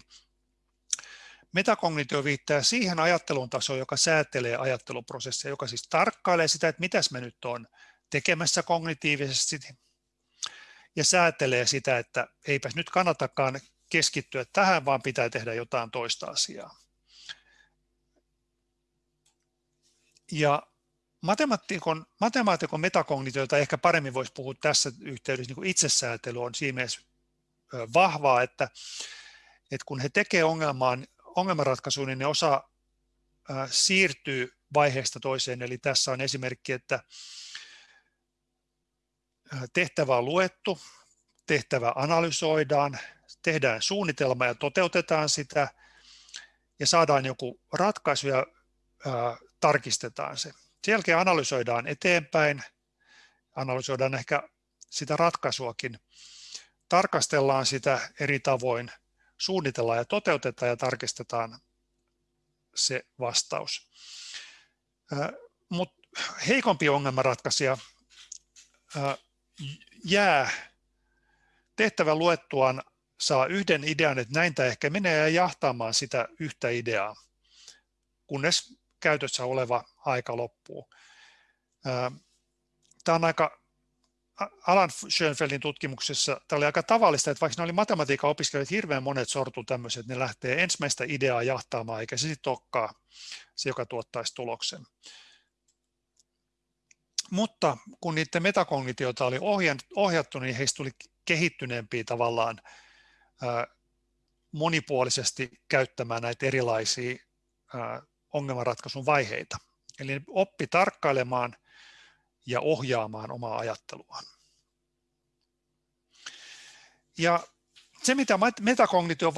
Metakognitio viittaa siihen ajattelun tasoon, joka säätelee ajatteluprosessia, joka siis tarkkailee sitä, että mitäs mä nyt on tekemässä kognitiivisesti ja säätelee sitä, että eipäs nyt kannatakaan keskittyä tähän, vaan pitää tehdä jotain toista asiaa. Ja matemaatikon, matemaatikon metakognitio, jota ehkä paremmin voisi puhua tässä yhteydessä, niin kuin itsesäätely on siinä mielessä vahvaa, että, että kun he tekevät ongelmaan, ongelmanratkaisuun, niin ne osaa siirtyy vaiheesta toiseen. Eli tässä on esimerkki, että tehtävä on luettu, tehtävä analysoidaan, tehdään suunnitelma ja toteutetaan sitä ja saadaan joku ratkaisu ja ää, tarkistetaan se. Sen jälkeen analysoidaan eteenpäin, analysoidaan ehkä sitä ratkaisuakin, tarkastellaan sitä eri tavoin, suunnitellaan ja toteutetaan ja tarkistetaan se vastaus. Mutta heikompi ongelmanratkaisija jää tehtävän luettuaan saa yhden idean, että näin tämä ehkä menee ja jahtaamaan sitä yhtä ideaa, kunnes käytössä oleva aika loppuu. Tämä on aika, Alan Schönfeldin tutkimuksessa tämä oli aika tavallista, että vaikka ne oli matematiikan opiskelijat, hirveän monet sortu tämmöiset, että ne lähtee ensimmäistä ideaa jahtaamaan, eikä se sitten olekaan se, joka tuottaisi tuloksen. Mutta kun niiden metakognitioita oli ohjattu, niin heistä tuli kehittyneempiä tavallaan monipuolisesti käyttämään näitä erilaisia ongelmanratkaisun vaiheita. Eli oppi tarkkailemaan ja ohjaamaan omaa ajatteluaan. Ja se, mitä metakognition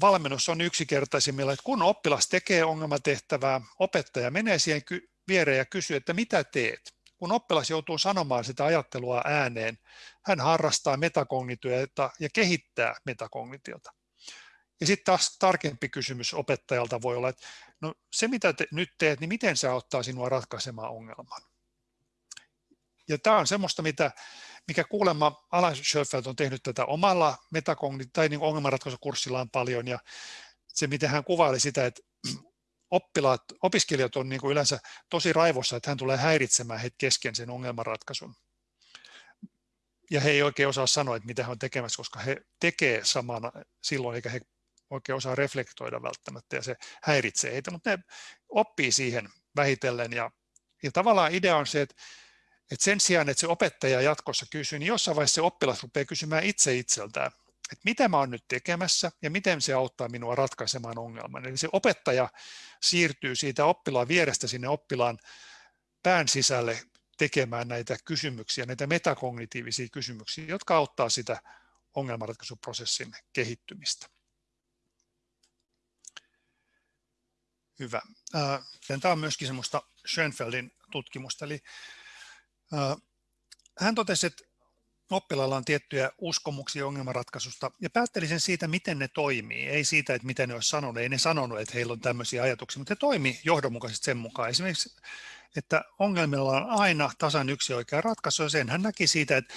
valmennus on yksinkertaisimmilla, että kun oppilas tekee ongelmatehtävää, opettaja menee siihen viereen ja kysyy, että mitä teet? Kun oppilas joutuu sanomaan sitä ajattelua ääneen, hän harrastaa metakognitiota ja kehittää metakognitiota. Ja sitten taas tarkempi kysymys opettajalta voi olla, että no se mitä te nyt teet, niin miten se auttaa sinua ratkaisemaan ongelman? Ja tämä on semmoista, mitä, mikä kuulemma Alan Schoenfeld on tehnyt tätä omalla metakognit- tai niin ongelmanratkaisukurssillaan paljon, ja se miten hän kuvaili sitä, että oppilaat, opiskelijat on niin kuin yleensä tosi raivossa, että hän tulee häiritsemään heitä kesken sen ongelmanratkaisun. Ja he ei oikein osaa sanoa, että mitä he on tekemässä, koska he tekee samana silloin, eikä he oikein osaa reflektoida välttämättä, ja se häiritsee heitä, mutta ne oppii siihen vähitellen. Ja, ja tavallaan idea on se, että, että sen sijaan, että se opettaja jatkossa kysyy, niin jossain vaiheessa se oppilas rupeaa kysymään itse itseltään, että mitä mä oon nyt tekemässä ja miten se auttaa minua ratkaisemaan ongelman. Eli se opettaja siirtyy siitä oppilaan vierestä sinne oppilaan pään sisälle tekemään näitä kysymyksiä, näitä metakognitiivisia kysymyksiä, jotka auttaa sitä ongelmanratkaisuprosessin kehittymistä. Hyvä. Tämä on myöskin semmoista Schönfeldin tutkimusta. Eli hän totesi, että oppilailla on tiettyjä uskomuksia ongelmanratkaisusta ja päätteli sen siitä, miten ne toimii. Ei siitä, että mitä ne olisi sanonut. Ei ne sanonut, että heillä on tämmöisiä ajatuksia, mutta ne toimii johdonmukaisesti sen mukaan. Esimerkiksi, että ongelmilla on aina tasan yksi oikea ratkaisu. Ja sen hän näki siitä, että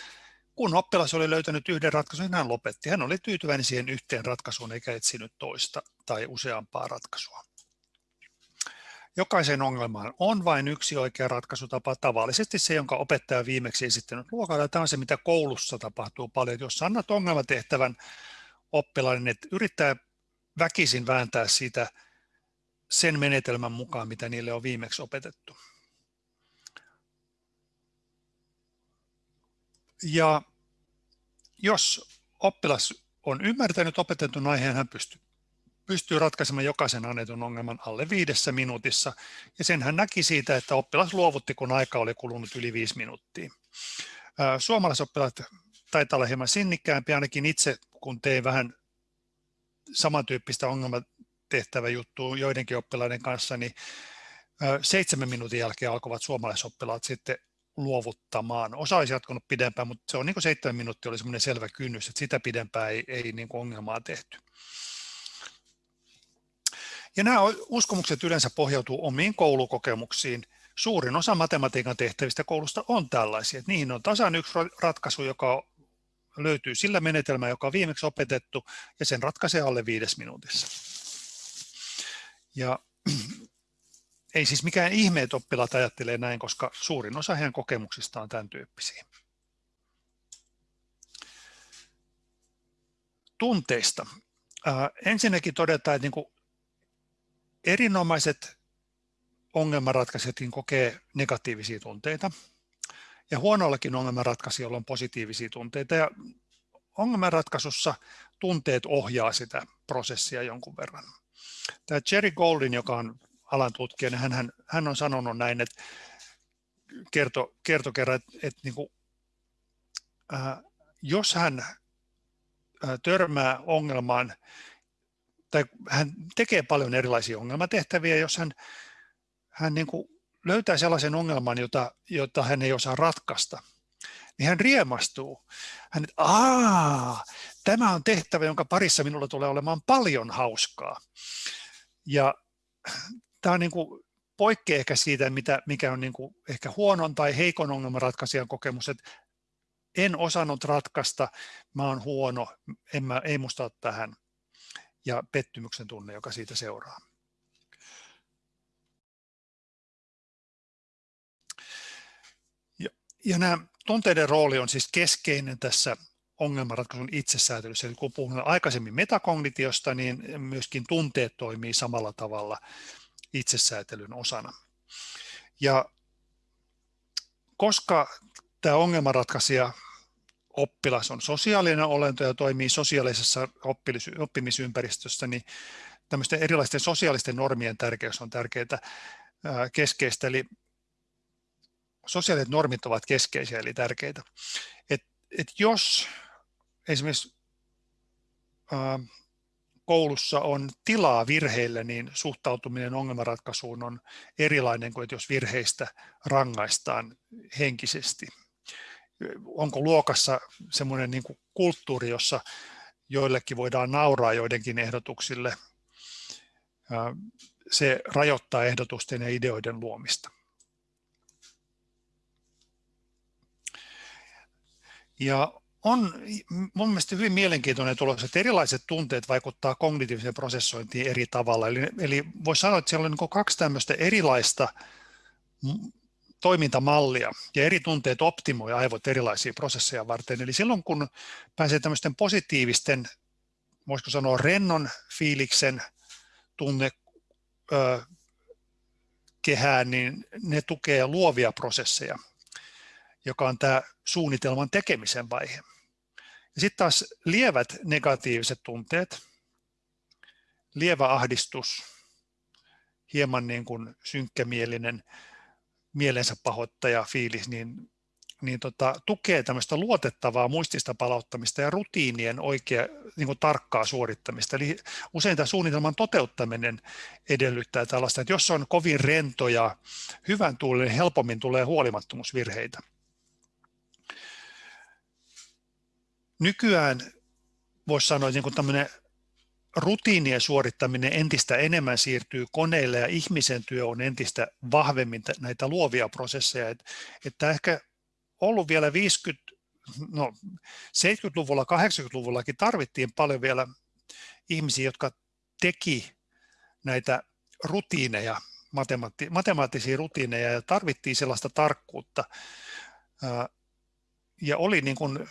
kun oppilas oli löytänyt yhden ratkaisun, niin hän lopetti. Hän oli tyytyväinen siihen yhteen ratkaisuun eikä etsinyt toista tai useampaa ratkaisua. Jokaisen ongelmaan on vain yksi oikea ratkaisutapa, tavallisesti se, jonka opettaja on viimeksi esittänyt luokalla. Tämä on se, mitä koulussa tapahtuu paljon. Jos annat ongelmatehtävän oppilaille, että yrittää väkisin vääntää siitä sen menetelmän mukaan, mitä niille on viimeksi opetettu. Ja jos oppilas on ymmärtänyt opetetun aiheen, hän pystyy pystyy ratkaisemaan jokaisen annetun ongelman alle viidessä minuutissa. Ja sen hän näki siitä, että oppilas luovutti, kun aika oli kulunut yli viisi minuuttia. Suomalaisoppilaat taitaa olla hieman sinnikkäämpi, ainakin itse, kun tein vähän samantyyppistä ongelmatehtävä juttua joidenkin oppilaiden kanssa, niin seitsemän minuutin jälkeen alkoivat suomalaisoppilaat sitten luovuttamaan. Osa olisi jatkunut pidempään, mutta se on niin kuin seitsemän minuuttia oli semmoinen selvä kynnys, että sitä pidempään ei, ei niin kuin ongelmaa tehty. Ja nämä uskomukset yleensä pohjautuu omiin koulukokemuksiin. Suurin osa matematiikan tehtävistä koulusta on tällaisia. Että niihin on tasan yksi ratkaisu, joka löytyy sillä menetelmällä, joka on viimeksi opetettu, ja sen ratkaisee alle viides minuutissa. Ja ei siis mikään ihme, että oppilaat ajattelee näin, koska suurin osa heidän kokemuksista on tämän tyyppisiä. Tunteista. Äh, ensinnäkin todetaan, että niin erinomaiset ongelmanratkaisijatkin kokee negatiivisia tunteita. Ja huonoillakin ongelmanratkaisijoilla on positiivisia tunteita. Ja ongelmanratkaisussa tunteet ohjaa sitä prosessia jonkun verran. Tämä Jerry Goldin, joka on alan tutkija, niin hän, hän on sanonut näin, että kerto, kerto kerran, että, että niin kuin, äh, jos hän äh, törmää ongelmaan, tai hän tekee paljon erilaisia ongelmatehtäviä, jos hän, hän niin kuin löytää sellaisen ongelman, jota, jota hän ei osaa ratkaista, niin hän riemastuu. Hän, Aa, tämä on tehtävä, jonka parissa minulla tulee olemaan paljon hauskaa. Ja tämä on niin kuin poikkeaa ehkä siitä, mitä, mikä on niin kuin ehkä huonon tai heikon ongelmanratkaisijan kokemus, että en osannut ratkaista, mä oon huono, en mä, ei musta ole tähän, ja pettymyksen tunne, joka siitä seuraa. Ja, ja nämä tunteiden rooli on siis keskeinen tässä ongelmanratkaisun itsesäätelyssä. Eli kun puhuin aikaisemmin metakognitiosta, niin myöskin tunteet toimii samalla tavalla itsesäätelyn osana. Ja koska tämä ongelmanratkaisija oppilas on sosiaalinen olento ja toimii sosiaalisessa oppimisympäristössä, niin tämmöisten erilaisten sosiaalisten normien tärkeys on tärkeää keskeistä. Eli sosiaaliset normit ovat keskeisiä eli tärkeitä. Et, et jos esimerkiksi koulussa on tilaa virheille, niin suhtautuminen ongelmanratkaisuun on erilainen kuin jos virheistä rangaistaan henkisesti. Onko luokassa semmoinen niin kuin kulttuuri, jossa joillekin voidaan nauraa joidenkin ehdotuksille, se rajoittaa ehdotusten ja ideoiden luomista. Ja on mun mielestä hyvin mielenkiintoinen tulos, että erilaiset tunteet vaikuttaa kognitiiviseen prosessointiin eri tavalla. Eli, eli voisi sanoa, että siellä on niin kaksi tämmöistä erilaista toimintamallia ja eri tunteet optimoi aivot erilaisia prosesseja varten. Eli silloin kun pääsee tämmöisten positiivisten, voisiko sanoa rennon fiiliksen tunne ö, kehään, niin ne tukee luovia prosesseja, joka on tämä suunnitelman tekemisen vaihe. Sitten taas lievät negatiiviset tunteet, lievä ahdistus, hieman niin kuin synkkämielinen mielensä pahoittaja fiilis, niin, niin tota, tukee tämmöistä luotettavaa muistista palauttamista ja rutiinien oikea niin kuin tarkkaa suorittamista. Eli usein tämä suunnitelman toteuttaminen edellyttää tällaista, että jos on kovin rento ja hyvän tuulinen, niin helpommin tulee huolimattomuusvirheitä. nykyään voisi sanoa, että niin tämmöinen rutiinien suorittaminen entistä enemmän siirtyy koneille ja ihmisen työ on entistä vahvemmin näitä luovia prosesseja. Että, ehkä ollut vielä 50, no 70-luvulla, 80-luvullakin tarvittiin paljon vielä ihmisiä, jotka teki näitä rutiineja, matemaatti, matemaattisia rutiineja ja tarvittiin sellaista tarkkuutta. Ja oli niin kuin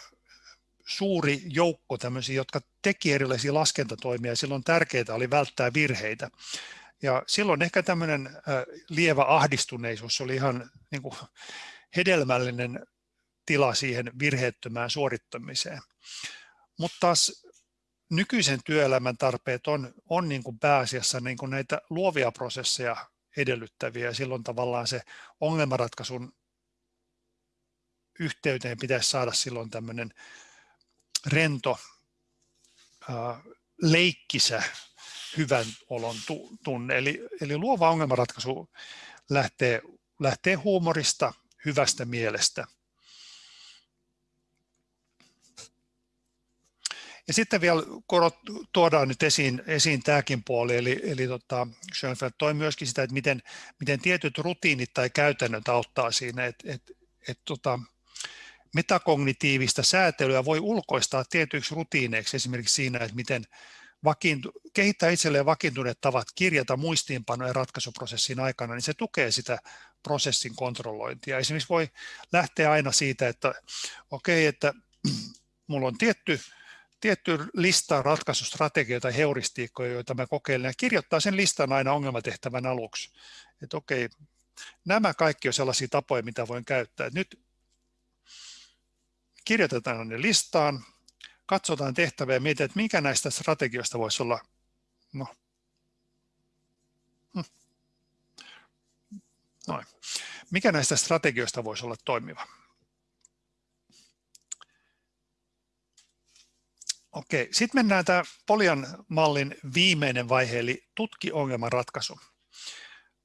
suuri joukko tämmöisiä, jotka teki erilaisia laskentatoimia ja silloin tärkeää oli välttää virheitä. Ja silloin ehkä tämmöinen lievä ahdistuneisuus oli ihan niin kuin hedelmällinen tila siihen virheettömään suorittamiseen. Mutta taas nykyisen työelämän tarpeet on, on niin kuin pääasiassa niin kuin näitä luovia prosesseja edellyttäviä ja silloin tavallaan se ongelmanratkaisun yhteyteen pitäisi saada silloin tämmöinen rento, leikkisä, hyvän olon tunne. Eli, eli luova ongelmanratkaisu lähtee, lähtee huumorista, hyvästä mielestä. Ja sitten vielä korot, tuodaan nyt esiin, esiin tämäkin puoli, eli, eli tota, Schönfeld toi myöskin sitä, että miten, miten tietyt rutiinit tai käytännöt auttaa siinä, että et, et, tota, metakognitiivista säätelyä voi ulkoistaa tietyiksi rutiineiksi, esimerkiksi siinä, että miten vakiintu, kehittää itselleen vakiintuneet tavat kirjata muistiinpanoja ratkaisuprosessin aikana, niin se tukee sitä prosessin kontrollointia. Esimerkiksi voi lähteä aina siitä, että okei, okay, että mulla on tietty, tietty lista ratkaisustrategioita tai heuristiikkoja, joita mä kokeilen, ja kirjoittaa sen listan aina ongelmatehtävän aluksi. että okei, nämä kaikki on sellaisia tapoja, mitä voin käyttää. Nyt kirjoitetaan ne listaan, katsotaan tehtäviä ja mietitään, että mikä näistä strategioista voisi olla no, hm. Noin. Mikä näistä strategioista voisi olla toimiva? Okei, sitten mennään tämä Polian mallin viimeinen vaihe, eli tutki ongelman ratkaisu.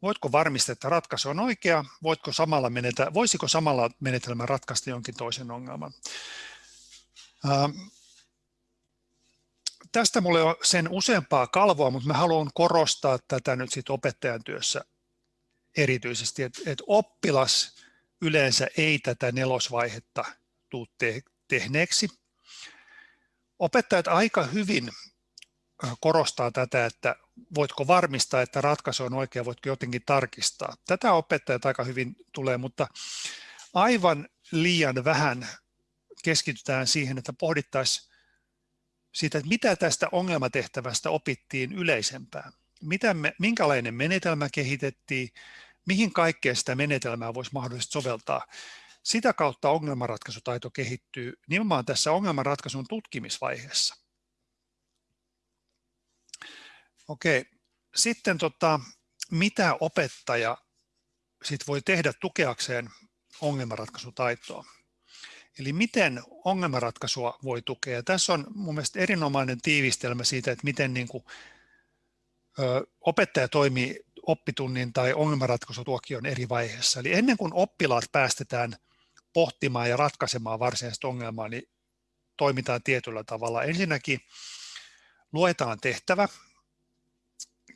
Voitko varmistaa, että ratkaisu on oikea? Voitko samalla menetä, voisiko samalla menetelmä ratkaista jonkin toisen ongelman? Ähm, tästä mulla on sen useampaa kalvoa, mutta mä haluan korostaa tätä nyt sit opettajan työssä erityisesti, että, että oppilas yleensä ei tätä nelosvaihetta tule te, tehneeksi. Opettajat aika hyvin korostaa tätä, että voitko varmistaa, että ratkaisu on oikea, voitko jotenkin tarkistaa. Tätä opettajat aika hyvin tulee, mutta aivan liian vähän keskitytään siihen, että pohdittaisiin siitä, että mitä tästä ongelmatehtävästä opittiin yleisempään. Mitä me, minkälainen menetelmä kehitettiin, mihin kaikkeen sitä menetelmää voisi mahdollisesti soveltaa. Sitä kautta ongelmanratkaisutaito kehittyy nimenomaan tässä ongelmanratkaisun tutkimisvaiheessa. Okei, sitten tota, mitä opettaja sit voi tehdä tukeakseen ongelmanratkaisutaitoa? Eli miten ongelmanratkaisua voi tukea? Tässä on mun mielestä erinomainen tiivistelmä siitä, että miten niin kuin, ö, opettaja toimii oppitunnin tai ongelmanratkaisutuokion eri vaiheessa. Eli ennen kuin oppilaat päästetään pohtimaan ja ratkaisemaan varsinaista ongelmaa, niin toimitaan tietyllä tavalla. Ensinnäkin luetaan tehtävä,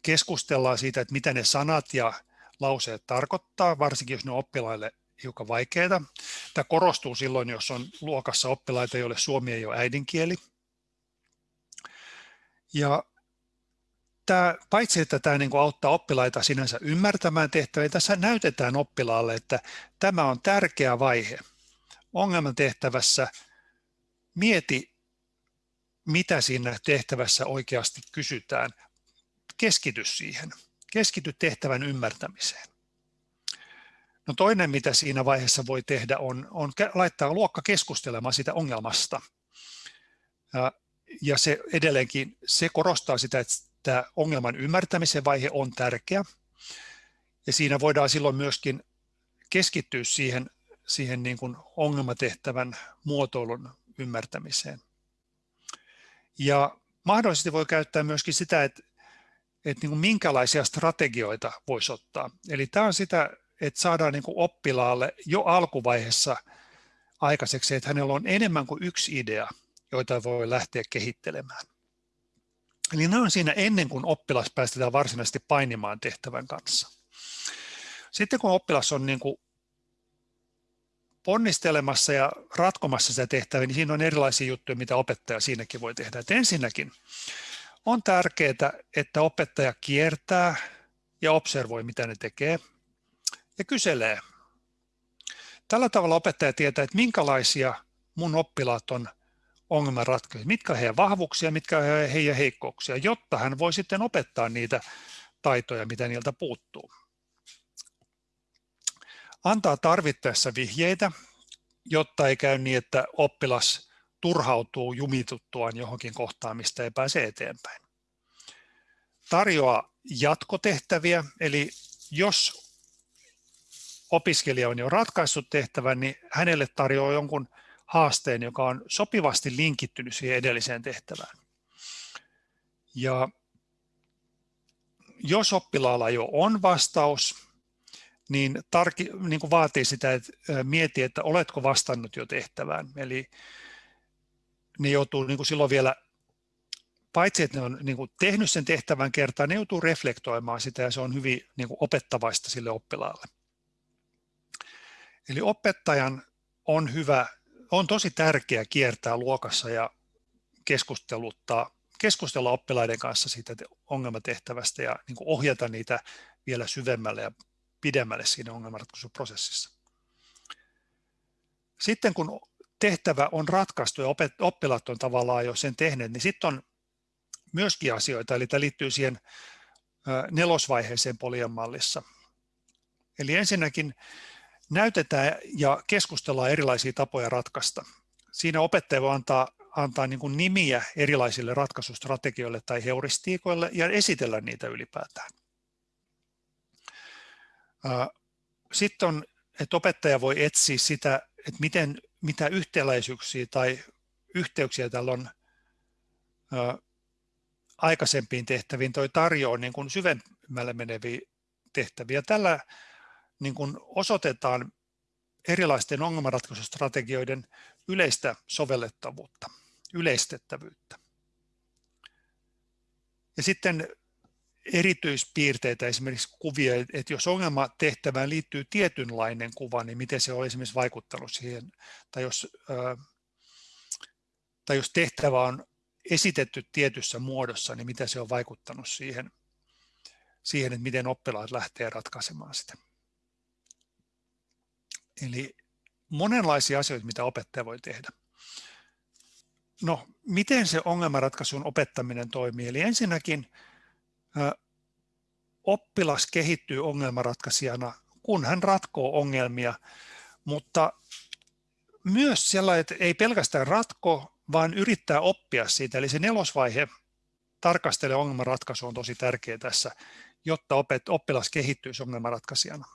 keskustellaan siitä, että mitä ne sanat ja lauseet tarkoittaa, varsinkin jos ne on oppilaille hiukan vaikeita. Tämä korostuu silloin, jos on luokassa oppilaita, joille suomi ei ole äidinkieli. Ja tämä, paitsi että tämä niin kuin auttaa oppilaita sinänsä ymmärtämään tehtäviä, tässä näytetään oppilaalle, että tämä on tärkeä vaihe. Ongelman tehtävässä mieti, mitä siinä tehtävässä oikeasti kysytään. Keskity siihen. Keskity tehtävän ymmärtämiseen. No toinen, mitä siinä vaiheessa voi tehdä, on, on laittaa luokka keskustelemaan sitä ongelmasta. Ja, se edelleenkin se korostaa sitä, että ongelman ymmärtämisen vaihe on tärkeä. Ja siinä voidaan silloin myöskin keskittyä siihen, siihen niin kuin ongelmatehtävän muotoilun ymmärtämiseen. Ja mahdollisesti voi käyttää myöskin sitä, että, että niin kuin minkälaisia strategioita voisi ottaa. Eli tämä on sitä että saadaan niin kuin oppilaalle jo alkuvaiheessa aikaiseksi, että hänellä on enemmän kuin yksi idea, joita voi lähteä kehittelemään. Eli ne on siinä ennen kuin oppilas päästetään varsinaisesti painimaan tehtävän kanssa. Sitten kun oppilas on niin kuin ponnistelemassa ja ratkomassa sitä tehtävää, niin siinä on erilaisia juttuja, mitä opettaja siinäkin voi tehdä. Et ensinnäkin on tärkeää, että opettaja kiertää ja observoi, mitä ne tekee ja kyselee. Tällä tavalla opettaja tietää, että minkälaisia mun oppilaat on ongelmanratkaisuja, mitkä heidän vahvuuksia, mitkä on heidän heikkouksia, jotta hän voi sitten opettaa niitä taitoja, mitä niiltä puuttuu. Antaa tarvittaessa vihjeitä, jotta ei käy niin, että oppilas turhautuu jumituttuaan johonkin kohtaan, mistä ei pääse eteenpäin. Tarjoaa jatkotehtäviä, eli jos opiskelija on jo ratkaissut tehtävän, niin hänelle tarjoaa jonkun haasteen, joka on sopivasti linkittynyt siihen edelliseen tehtävään. Ja jos oppilaalla jo on vastaus, niin, tarki, niin kuin vaatii sitä, että mieti, että oletko vastannut jo tehtävään. Eli ne joutuu niin kuin silloin vielä, paitsi että ne on niin kuin tehnyt sen tehtävän kertaan, ne joutuu reflektoimaan sitä ja se on hyvin niin kuin opettavaista sille oppilaalle. Eli opettajan on hyvä, on tosi tärkeää kiertää luokassa ja keskusteluttaa, keskustella oppilaiden kanssa siitä ongelmatehtävästä ja niin ohjata niitä vielä syvemmälle ja pidemmälle siinä ongelmanratkaisuprosessissa. Sitten kun tehtävä on ratkaistu ja oppilaat on tavallaan jo sen tehneet, niin sitten on myöskin asioita, eli tämä liittyy siihen nelosvaiheeseen polian mallissa. Eli ensinnäkin näytetään ja keskustellaan erilaisia tapoja ratkaista. Siinä opettaja voi antaa, antaa niin kuin nimiä erilaisille ratkaisustrategioille tai heuristiikoille ja esitellä niitä ylipäätään. Sitten on, että opettaja voi etsiä sitä, että miten, mitä yhtäläisyyksiä tai yhteyksiä tällä on aikaisempiin tehtäviin. Toi tarjoaa niin kuin syvemmälle meneviä tehtäviä. Tällä niin kuin osoitetaan erilaisten ongelmanratkaisustrategioiden yleistä sovellettavuutta, yleistettävyyttä. Ja sitten erityispiirteitä, esimerkiksi kuvia, että jos ongelmatehtävään liittyy tietynlainen kuva, niin miten se on esimerkiksi vaikuttanut siihen, tai jos, tai jos tehtävä on esitetty tietyssä muodossa, niin miten se on vaikuttanut siihen, siihen että miten oppilaat lähtee ratkaisemaan sitä. Eli monenlaisia asioita, mitä opettaja voi tehdä. No, miten se ongelmanratkaisun opettaminen toimii? Eli ensinnäkin oppilas kehittyy ongelmanratkaisijana, kun hän ratkoo ongelmia, mutta myös sellainen, että ei pelkästään ratko, vaan yrittää oppia siitä. Eli se nelosvaihe tarkastele ongelmanratkaisu on tosi tärkeä tässä, jotta oppilas kehittyisi ongelmanratkaisijana.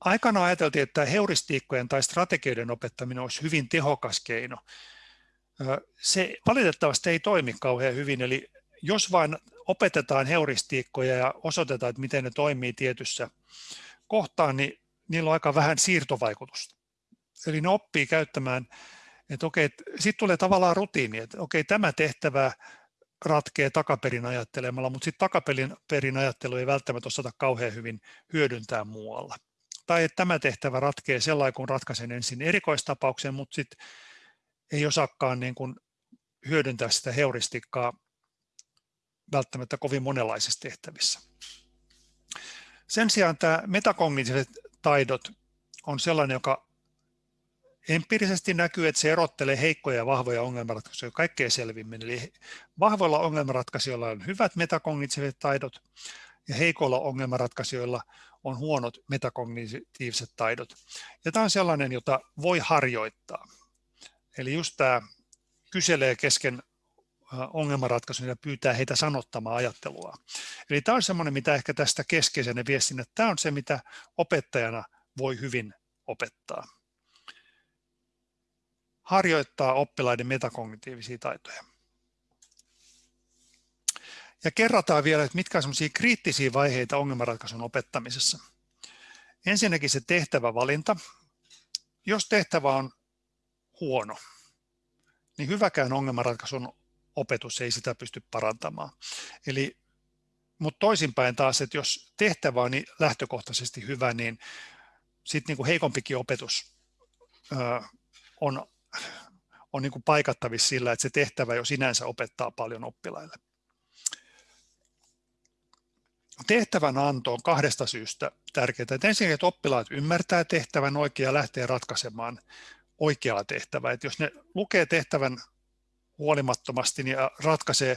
Aikana ajateltiin, että heuristiikkojen tai strategioiden opettaminen olisi hyvin tehokas keino. Se valitettavasti ei toimi kauhean hyvin, eli jos vain opetetaan heuristiikkoja ja osoitetaan, että miten ne toimii tietyssä kohtaan, niin niillä on aika vähän siirtovaikutusta. Eli ne oppii käyttämään, että okei, sitten tulee tavallaan rutiini, että okei, tämä tehtävä ratkee takaperin ajattelemalla, mutta sitten takaperin ajattelu ei välttämättä osata kauhean hyvin hyödyntää muualla tai että tämä tehtävä ratkee sellainen, kun ratkaisen ensin erikoistapauksen, mutta sitten ei osaakaan niin kuin hyödyntää sitä heuristikkaa välttämättä kovin monenlaisissa tehtävissä. Sen sijaan tämä metakognitiiviset taidot on sellainen, joka empiirisesti näkyy, että se erottelee heikkoja ja vahvoja ongelmanratkaisuja kaikkein selvimmin. Eli vahvoilla ongelmanratkaisijoilla on hyvät metakognitiiviset taidot ja heikoilla ongelmanratkaisijoilla on huonot metakognitiiviset taidot. Ja tämä on sellainen, jota voi harjoittaa. Eli just tämä kyselee kesken ongelmanratkaisun ja pyytää heitä sanottamaan ajattelua. Eli tämä on sellainen, mitä ehkä tästä keskeisenä viestin, että tämä on se, mitä opettajana voi hyvin opettaa. Harjoittaa oppilaiden metakognitiivisia taitoja. Ja kerrataan vielä, että mitkä on kriittisiä vaiheita ongelmanratkaisun opettamisessa. Ensinnäkin se tehtävävalinta. Jos tehtävä on huono, niin hyväkään ongelmanratkaisun opetus ei sitä pysty parantamaan. Eli, mutta toisinpäin taas, että jos tehtävä on niin lähtökohtaisesti hyvä, niin sitten niin heikompikin opetus ö, on, on niin kuin paikattavissa sillä, että se tehtävä jo sinänsä opettaa paljon oppilaille. Tehtävän anto on kahdesta syystä tärkeää. Että ensinnäkin, että oppilaat ymmärtää tehtävän oikein ja lähtee ratkaisemaan oikeaa tehtävää. Että jos ne lukee tehtävän huolimattomasti niin ratkaisee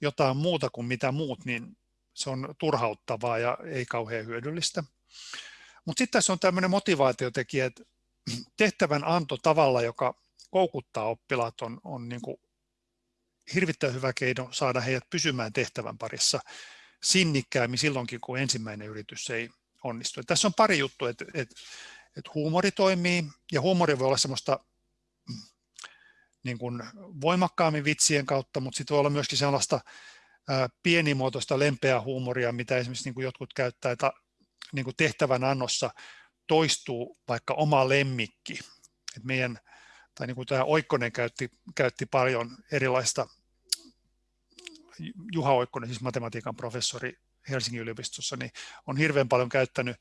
jotain muuta kuin mitä muut, niin se on turhauttavaa ja ei kauhean hyödyllistä. Mutta sitten tässä on tämmöinen motivaatiotekijä, että tehtävän anto tavalla, joka koukuttaa oppilaat, on, on niin kuin hirvittävän hyvä keino saada heidät pysymään tehtävän parissa sinnikkäämmin silloinkin, kun ensimmäinen yritys ei onnistu. Tässä on pari juttua, että, että, että huumori toimii ja huumori voi olla semmoista niin kuin voimakkaammin vitsien kautta, mutta sitten voi olla myöskin sellaista pienimuotoista lempeää huumoria, mitä esimerkiksi niin kuin jotkut käyttää, että niin kuin tehtävän annossa toistuu vaikka oma lemmikki. Et meidän, tai niin kuin tämä Oikkonen käytti, käytti paljon erilaista Juha Oikkonen, siis matematiikan professori Helsingin yliopistossa, niin on hirveän paljon käyttänyt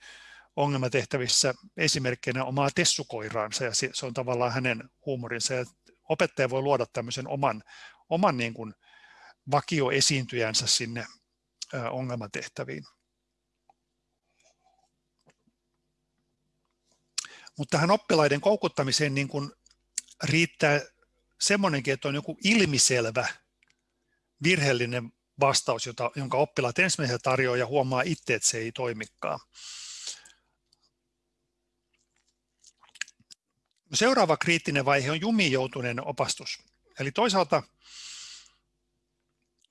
ongelmatehtävissä esimerkkinä omaa tessukoiraansa ja se on tavallaan hänen huumorinsa. Ja opettaja voi luoda tämmöisen oman, oman niin kuin vakioesiintyjänsä sinne ongelmatehtäviin. Mutta tähän oppilaiden koukuttamiseen niin kuin riittää semmoinenkin, että on joku ilmiselvä virheellinen vastaus, jota, jonka oppilaat ensimmäisenä tarjoaa ja huomaa itse, että se ei toimikaan. Seuraava kriittinen vaihe on jumiin joutuneen opastus. Eli toisaalta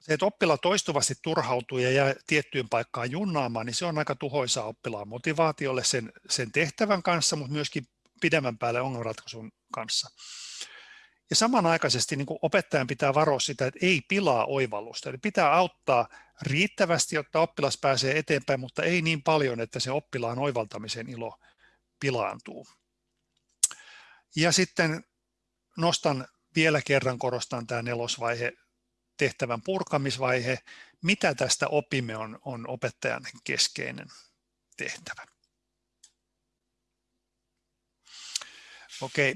se, että oppila toistuvasti turhautuu ja jää tiettyyn paikkaan junnaamaan, niin se on aika tuhoisaa oppilaan motivaatiolle sen, sen tehtävän kanssa, mutta myöskin pidemmän päälle ongelmanratkaisun kanssa. Ja samanaikaisesti niin kuin opettajan pitää varoa sitä, että ei pilaa oivallusta. Eli pitää auttaa riittävästi, jotta oppilas pääsee eteenpäin, mutta ei niin paljon, että se oppilaan oivaltamisen ilo pilaantuu. Ja sitten nostan vielä kerran, korostan tämä nelosvaihe, tehtävän purkamisvaihe. Mitä tästä opimme on, on opettajan keskeinen tehtävä. Okei,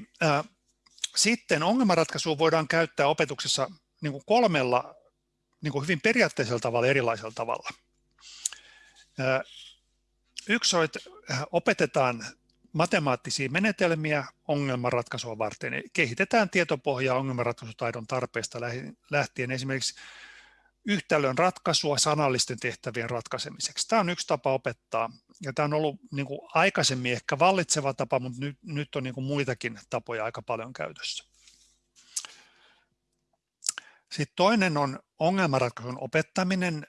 sitten ongelmanratkaisua voidaan käyttää opetuksessa niin kuin kolmella niin kuin hyvin periaatteisella tavalla, erilaisella tavalla. Yksi on, että opetetaan matemaattisia menetelmiä ongelmanratkaisua varten. Kehitetään tietopohjaa ongelmanratkaisutaidon tarpeesta lähtien esimerkiksi yhtälön ratkaisua sanallisten tehtävien ratkaisemiseksi. Tämä on yksi tapa opettaa ja tämä on ollut niin kuin aikaisemmin ehkä vallitseva tapa, mutta nyt, nyt on niin kuin muitakin tapoja aika paljon käytössä. Sitten toinen on ongelmanratkaisun opettaminen,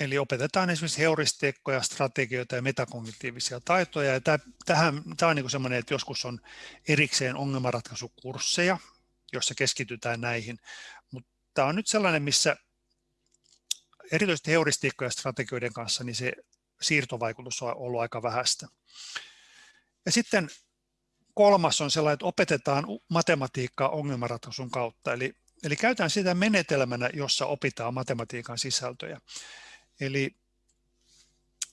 eli opetetaan esimerkiksi heuristiikkoja, strategioita ja metakognitiivisia taitoja. Ja tähän, tämä on niin sellainen, että joskus on erikseen ongelmanratkaisukursseja, joissa keskitytään näihin, mutta tämä on nyt sellainen, missä erityisesti heuristiikkojen ja strategioiden kanssa, niin se siirtovaikutus on ollut aika vähäistä. Ja sitten kolmas on sellainen, että opetetaan matematiikkaa ongelmanratkaisun kautta, eli, eli käytetään sitä menetelmänä, jossa opitaan matematiikan sisältöjä. Eli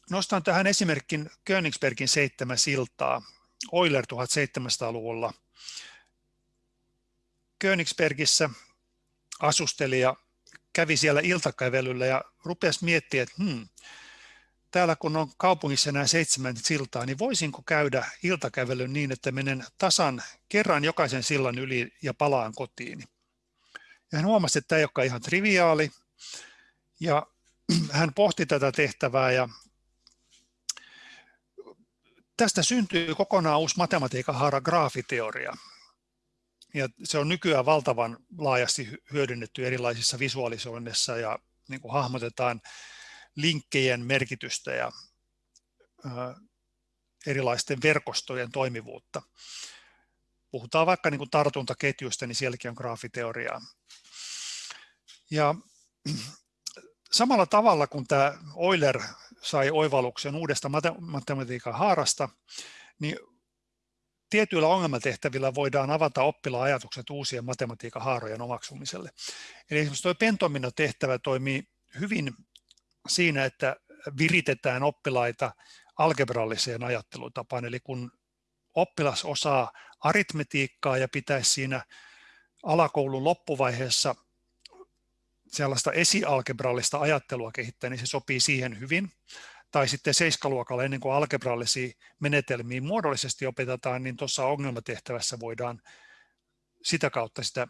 nostan tähän esimerkin Königsbergin seitsemän siltaa, Euler 1700-luvulla. Königsbergissä asustelija kävi siellä iltakävelyllä ja rupesi miettimään, että hmm, täällä kun on kaupungissa nämä seitsemän siltaa, niin voisinko käydä iltakävelyn niin, että menen tasan kerran jokaisen sillan yli ja palaan kotiin. Ja hän huomasi, että tämä ei olekaan ihan triviaali. Ja hän pohti tätä tehtävää ja tästä syntyy kokonaan uusi matematiikan haara graafiteoria ja se on nykyään valtavan laajasti hyödynnetty erilaisissa visualisoinnissa ja niin kuin hahmotetaan linkkejen merkitystä ja erilaisten verkostojen toimivuutta. Puhutaan vaikka niin kuin tartuntaketjuista, niin sielläkin on graafiteoriaa. Ja samalla tavalla kuin tämä Euler sai oivalluksen uudesta matematiikan haarasta, niin tietyillä ongelmatehtävillä voidaan avata oppilaan ajatukset uusien matematiikan haarojen omaksumiselle. Eli esimerkiksi tuo pentomino-tehtävä toimii hyvin siinä, että viritetään oppilaita algebralliseen ajattelutapaan. Eli kun oppilas osaa aritmetiikkaa ja pitäisi siinä alakoulun loppuvaiheessa sellaista esialgebrallista ajattelua kehittää, niin se sopii siihen hyvin tai sitten seiskaluokalla ennen kuin algebrallisia menetelmiä muodollisesti opetetaan, niin tuossa ongelmatehtävässä voidaan sitä kautta sitä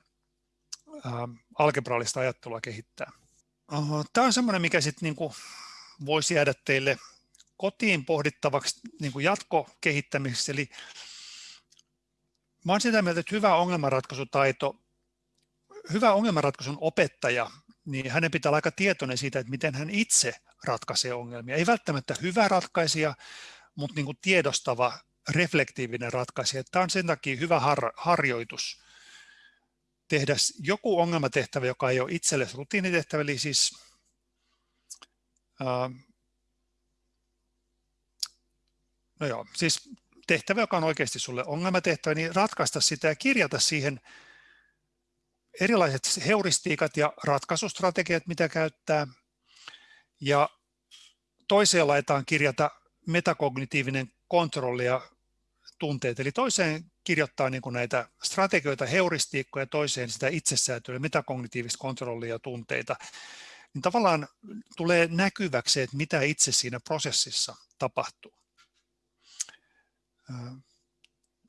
algebrallista ajattelua kehittää. Tämä on semmoinen, mikä sitten niin voisi jäädä teille kotiin pohdittavaksi niin kuin jatkokehittämiseksi. Eli mä olen sitä mieltä, että hyvä ongelmanratkaisutaito, hyvä ongelmanratkaisun opettaja niin hänen pitää olla aika tietoinen siitä, että miten hän itse ratkaisee ongelmia. Ei välttämättä hyvä ratkaisija, mutta niin kuin tiedostava, reflektiivinen ratkaisija. Tämä on sen takia hyvä har- harjoitus tehdä joku ongelmatehtävä, joka ei ole itselle rutiinitehtävä, eli siis ää, no joo, siis tehtävä, joka on oikeasti sulle ongelmatehtävä, niin ratkaista sitä ja kirjata siihen erilaiset heuristiikat ja ratkaisustrategiat, mitä käyttää. Ja toiseen laitetaan kirjata metakognitiivinen kontrolli ja tunteet. Eli toiseen kirjoittaa niin näitä strategioita, heuristiikkoja, toiseen sitä itsesäätöä, metakognitiivista kontrollia ja tunteita. Niin tavallaan tulee näkyväksi, että mitä itse siinä prosessissa tapahtuu.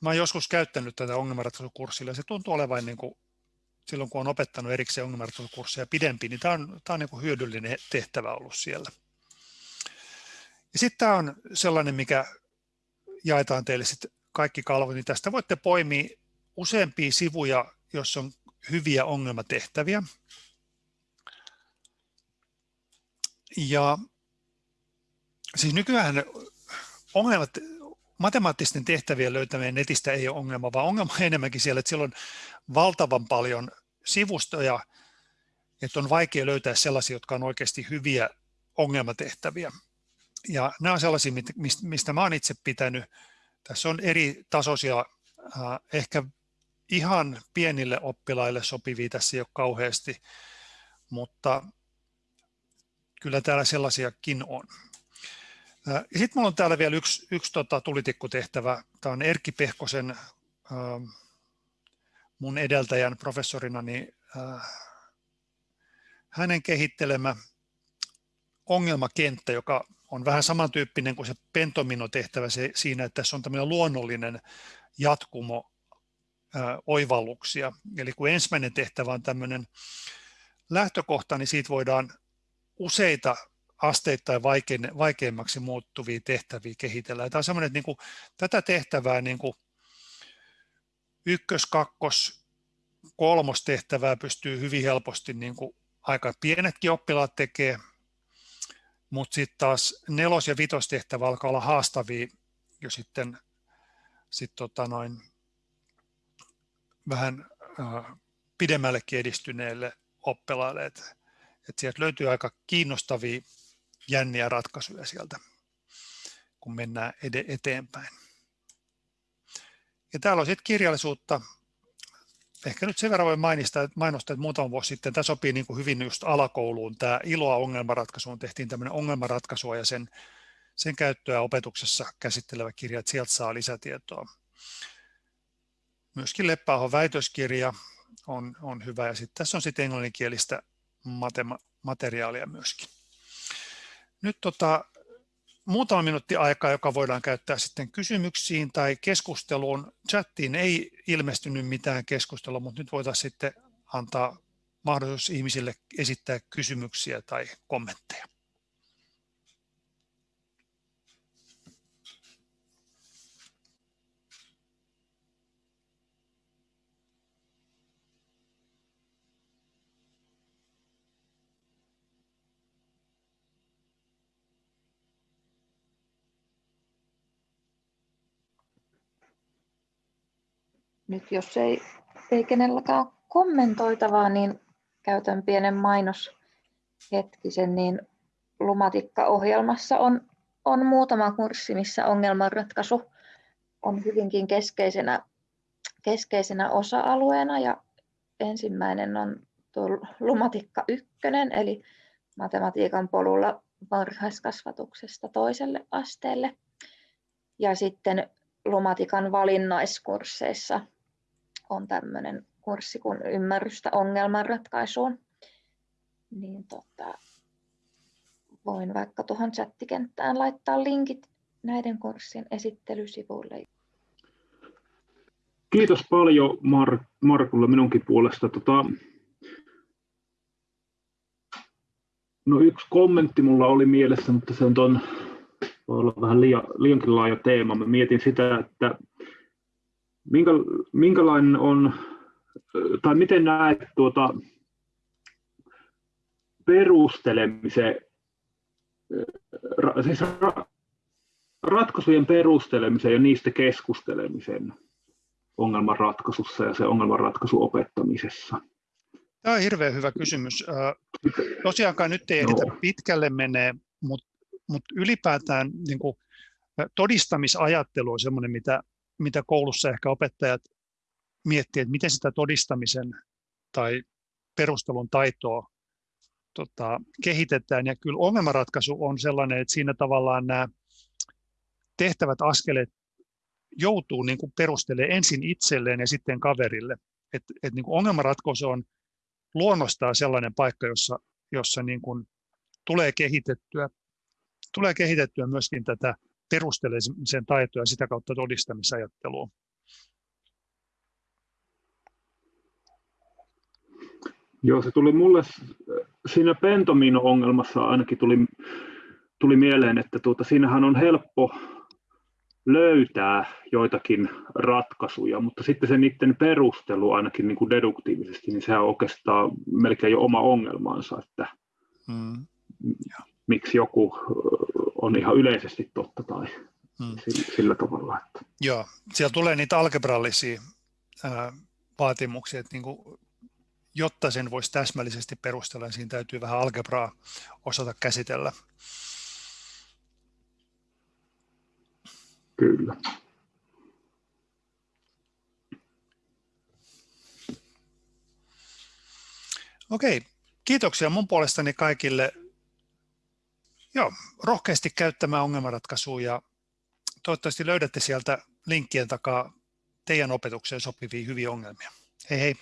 Mä olen joskus käyttänyt tätä ongelmanratkaisukurssilla ja se tuntuu olevan niin kuin silloin kun on opettanut erikseen ongelmanratkaisukursseja pidempi, niin tämä on, tämä on niin hyödyllinen tehtävä ollut siellä. Ja sitten tämä on sellainen, mikä jaetaan teille sitten kaikki kalvot, niin tästä voitte poimia useampia sivuja, jos on hyviä ongelmatehtäviä. Ja siis nykyään ongelmat, matemaattisten tehtävien löytäminen netistä ei ole ongelma, vaan ongelma on enemmänkin siellä, että siellä on valtavan paljon sivustoja, että on vaikea löytää sellaisia, jotka on oikeasti hyviä ongelmatehtäviä. Ja nämä on sellaisia, mistä mä olen itse pitänyt. Tässä on eri tasoisia, ehkä ihan pienille oppilaille sopivia tässä ei ole kauheasti, mutta kyllä täällä sellaisiakin on. Ja sitten minulla on täällä vielä yksi, yksi tota, tulitikkutehtävä. Tämä on Erkki Pehkosen, mun edeltäjän professorina, niin, hänen kehittelemä ongelmakenttä, joka on vähän samantyyppinen kuin se pentomino-tehtävä se, siinä, että tässä on tämmöinen luonnollinen jatkumo ää, oivalluksia. Eli kun ensimmäinen tehtävä on tämmöinen lähtökohta, niin siitä voidaan useita asteittain vaikein, vaikeimmaksi muuttuvia tehtäviä kehitellä. Tämä on semmoinen, että niin kuin, tätä tehtävää niin kuin ykkös, kakkos, kolmos tehtävää pystyy hyvin helposti niin kuin aika pienetkin oppilaat tekee, mutta sitten taas nelos- ja vitostehtävä alkaa olla haastavia jo sitten sit tota noin, vähän äh, pidemmällekin edistyneille oppilaille. Et, et sieltä löytyy aika kiinnostavia jänniä ratkaisuja sieltä, kun mennään eteenpäin. Ja täällä on sitten kirjallisuutta. Ehkä nyt sen verran voi mainostaa, että, mainostaa, että muutama vuosi sitten tämä sopii niin kuin hyvin just alakouluun. Tämä iloa ongelmanratkaisuun tehtiin tämmöinen ongelmanratkaisua ja sen, sen käyttöä opetuksessa käsittelevä kirja, että sieltä saa lisätietoa. Myöskin Leppäahon väitöskirja on, on hyvä ja sitten tässä on sitten englanninkielistä matema- materiaalia myöskin. Nyt tota, muutama minuutti aikaa, joka voidaan käyttää sitten kysymyksiin tai keskusteluun. Chattiin ei ilmestynyt mitään keskustelua, mutta nyt voitaisiin sitten antaa mahdollisuus ihmisille esittää kysymyksiä tai kommentteja. Nyt jos ei, ei kenelläkään kommentoitavaa, niin käytän pienen mainoshetkisen, niin Lumatikka-ohjelmassa on, on muutama kurssi, missä ongelmanratkaisu on hyvinkin keskeisenä, keskeisenä osa-alueena. Ja ensimmäinen on tuo Lumatikka 1, eli matematiikan polulla varhaiskasvatuksesta toiselle asteelle. Ja sitten Lumatikan valinnaiskursseissa on tämmöinen kurssi kuin ymmärrystä ongelmanratkaisuun, niin tota, voin vaikka tuohon chattikenttään laittaa linkit näiden kurssien esittelysivuille. Kiitos paljon Mar- Markulle minunkin puolesta. Tota, no yksi kommentti mulla oli mielessä, mutta se on ton, voi olla vähän liian, liiankin laaja teema. Mä mietin sitä, että Minkä, minkälainen on, tai miten näet tuota perustelemisen, siis ratkaisujen perustelemisen ja niistä keskustelemisen ongelmanratkaisussa ja se ongelmanratkaisu opettamisessa? Tämä on hirveän hyvä kysymys. Tosiaankaan nyt ei ehditä no. pitkälle menee, mutta, mutta ylipäätään niin kuin, todistamisajattelu on sellainen, mitä mitä koulussa ehkä opettajat miettii, että miten sitä todistamisen tai perustelun taitoa tota, kehitetään. Ja kyllä ongelmanratkaisu on sellainen, että siinä tavallaan nämä tehtävät askeleet joutuu niin kuin perustelemaan ensin itselleen ja sitten kaverille. Et, et niin kuin ongelmanratkaisu on luonnostaan sellainen paikka, jossa, jossa niin kuin tulee kehitettyä, tulee kehitettyä myöskin tätä perustelemisen taitoa ja sitä kautta todistamisajattelua. Joo, se tuli mulle siinä Pentomino-ongelmassa ainakin tuli, tuli mieleen, että tuota, siinähän on helppo löytää joitakin ratkaisuja, mutta sitten se niiden perustelu ainakin niin kuin deduktiivisesti, niin sehän on oikeastaan melkein jo oma ongelmansa, että mm. Miksi joku on ihan yleisesti totta tai mm. sillä, tavalla. Että. Joo, siellä tulee niitä algebrallisia ää, vaatimuksia, että niin kuin, jotta sen voisi täsmällisesti perustella, niin siinä täytyy vähän algebraa osata käsitellä. Kyllä. Okei, kiitoksia mun puolestani kaikille. Joo, rohkeasti käyttämään ongelmanratkaisua ja toivottavasti löydätte sieltä linkkien takaa teidän opetukseen sopivia hyviä ongelmia. Hei hei!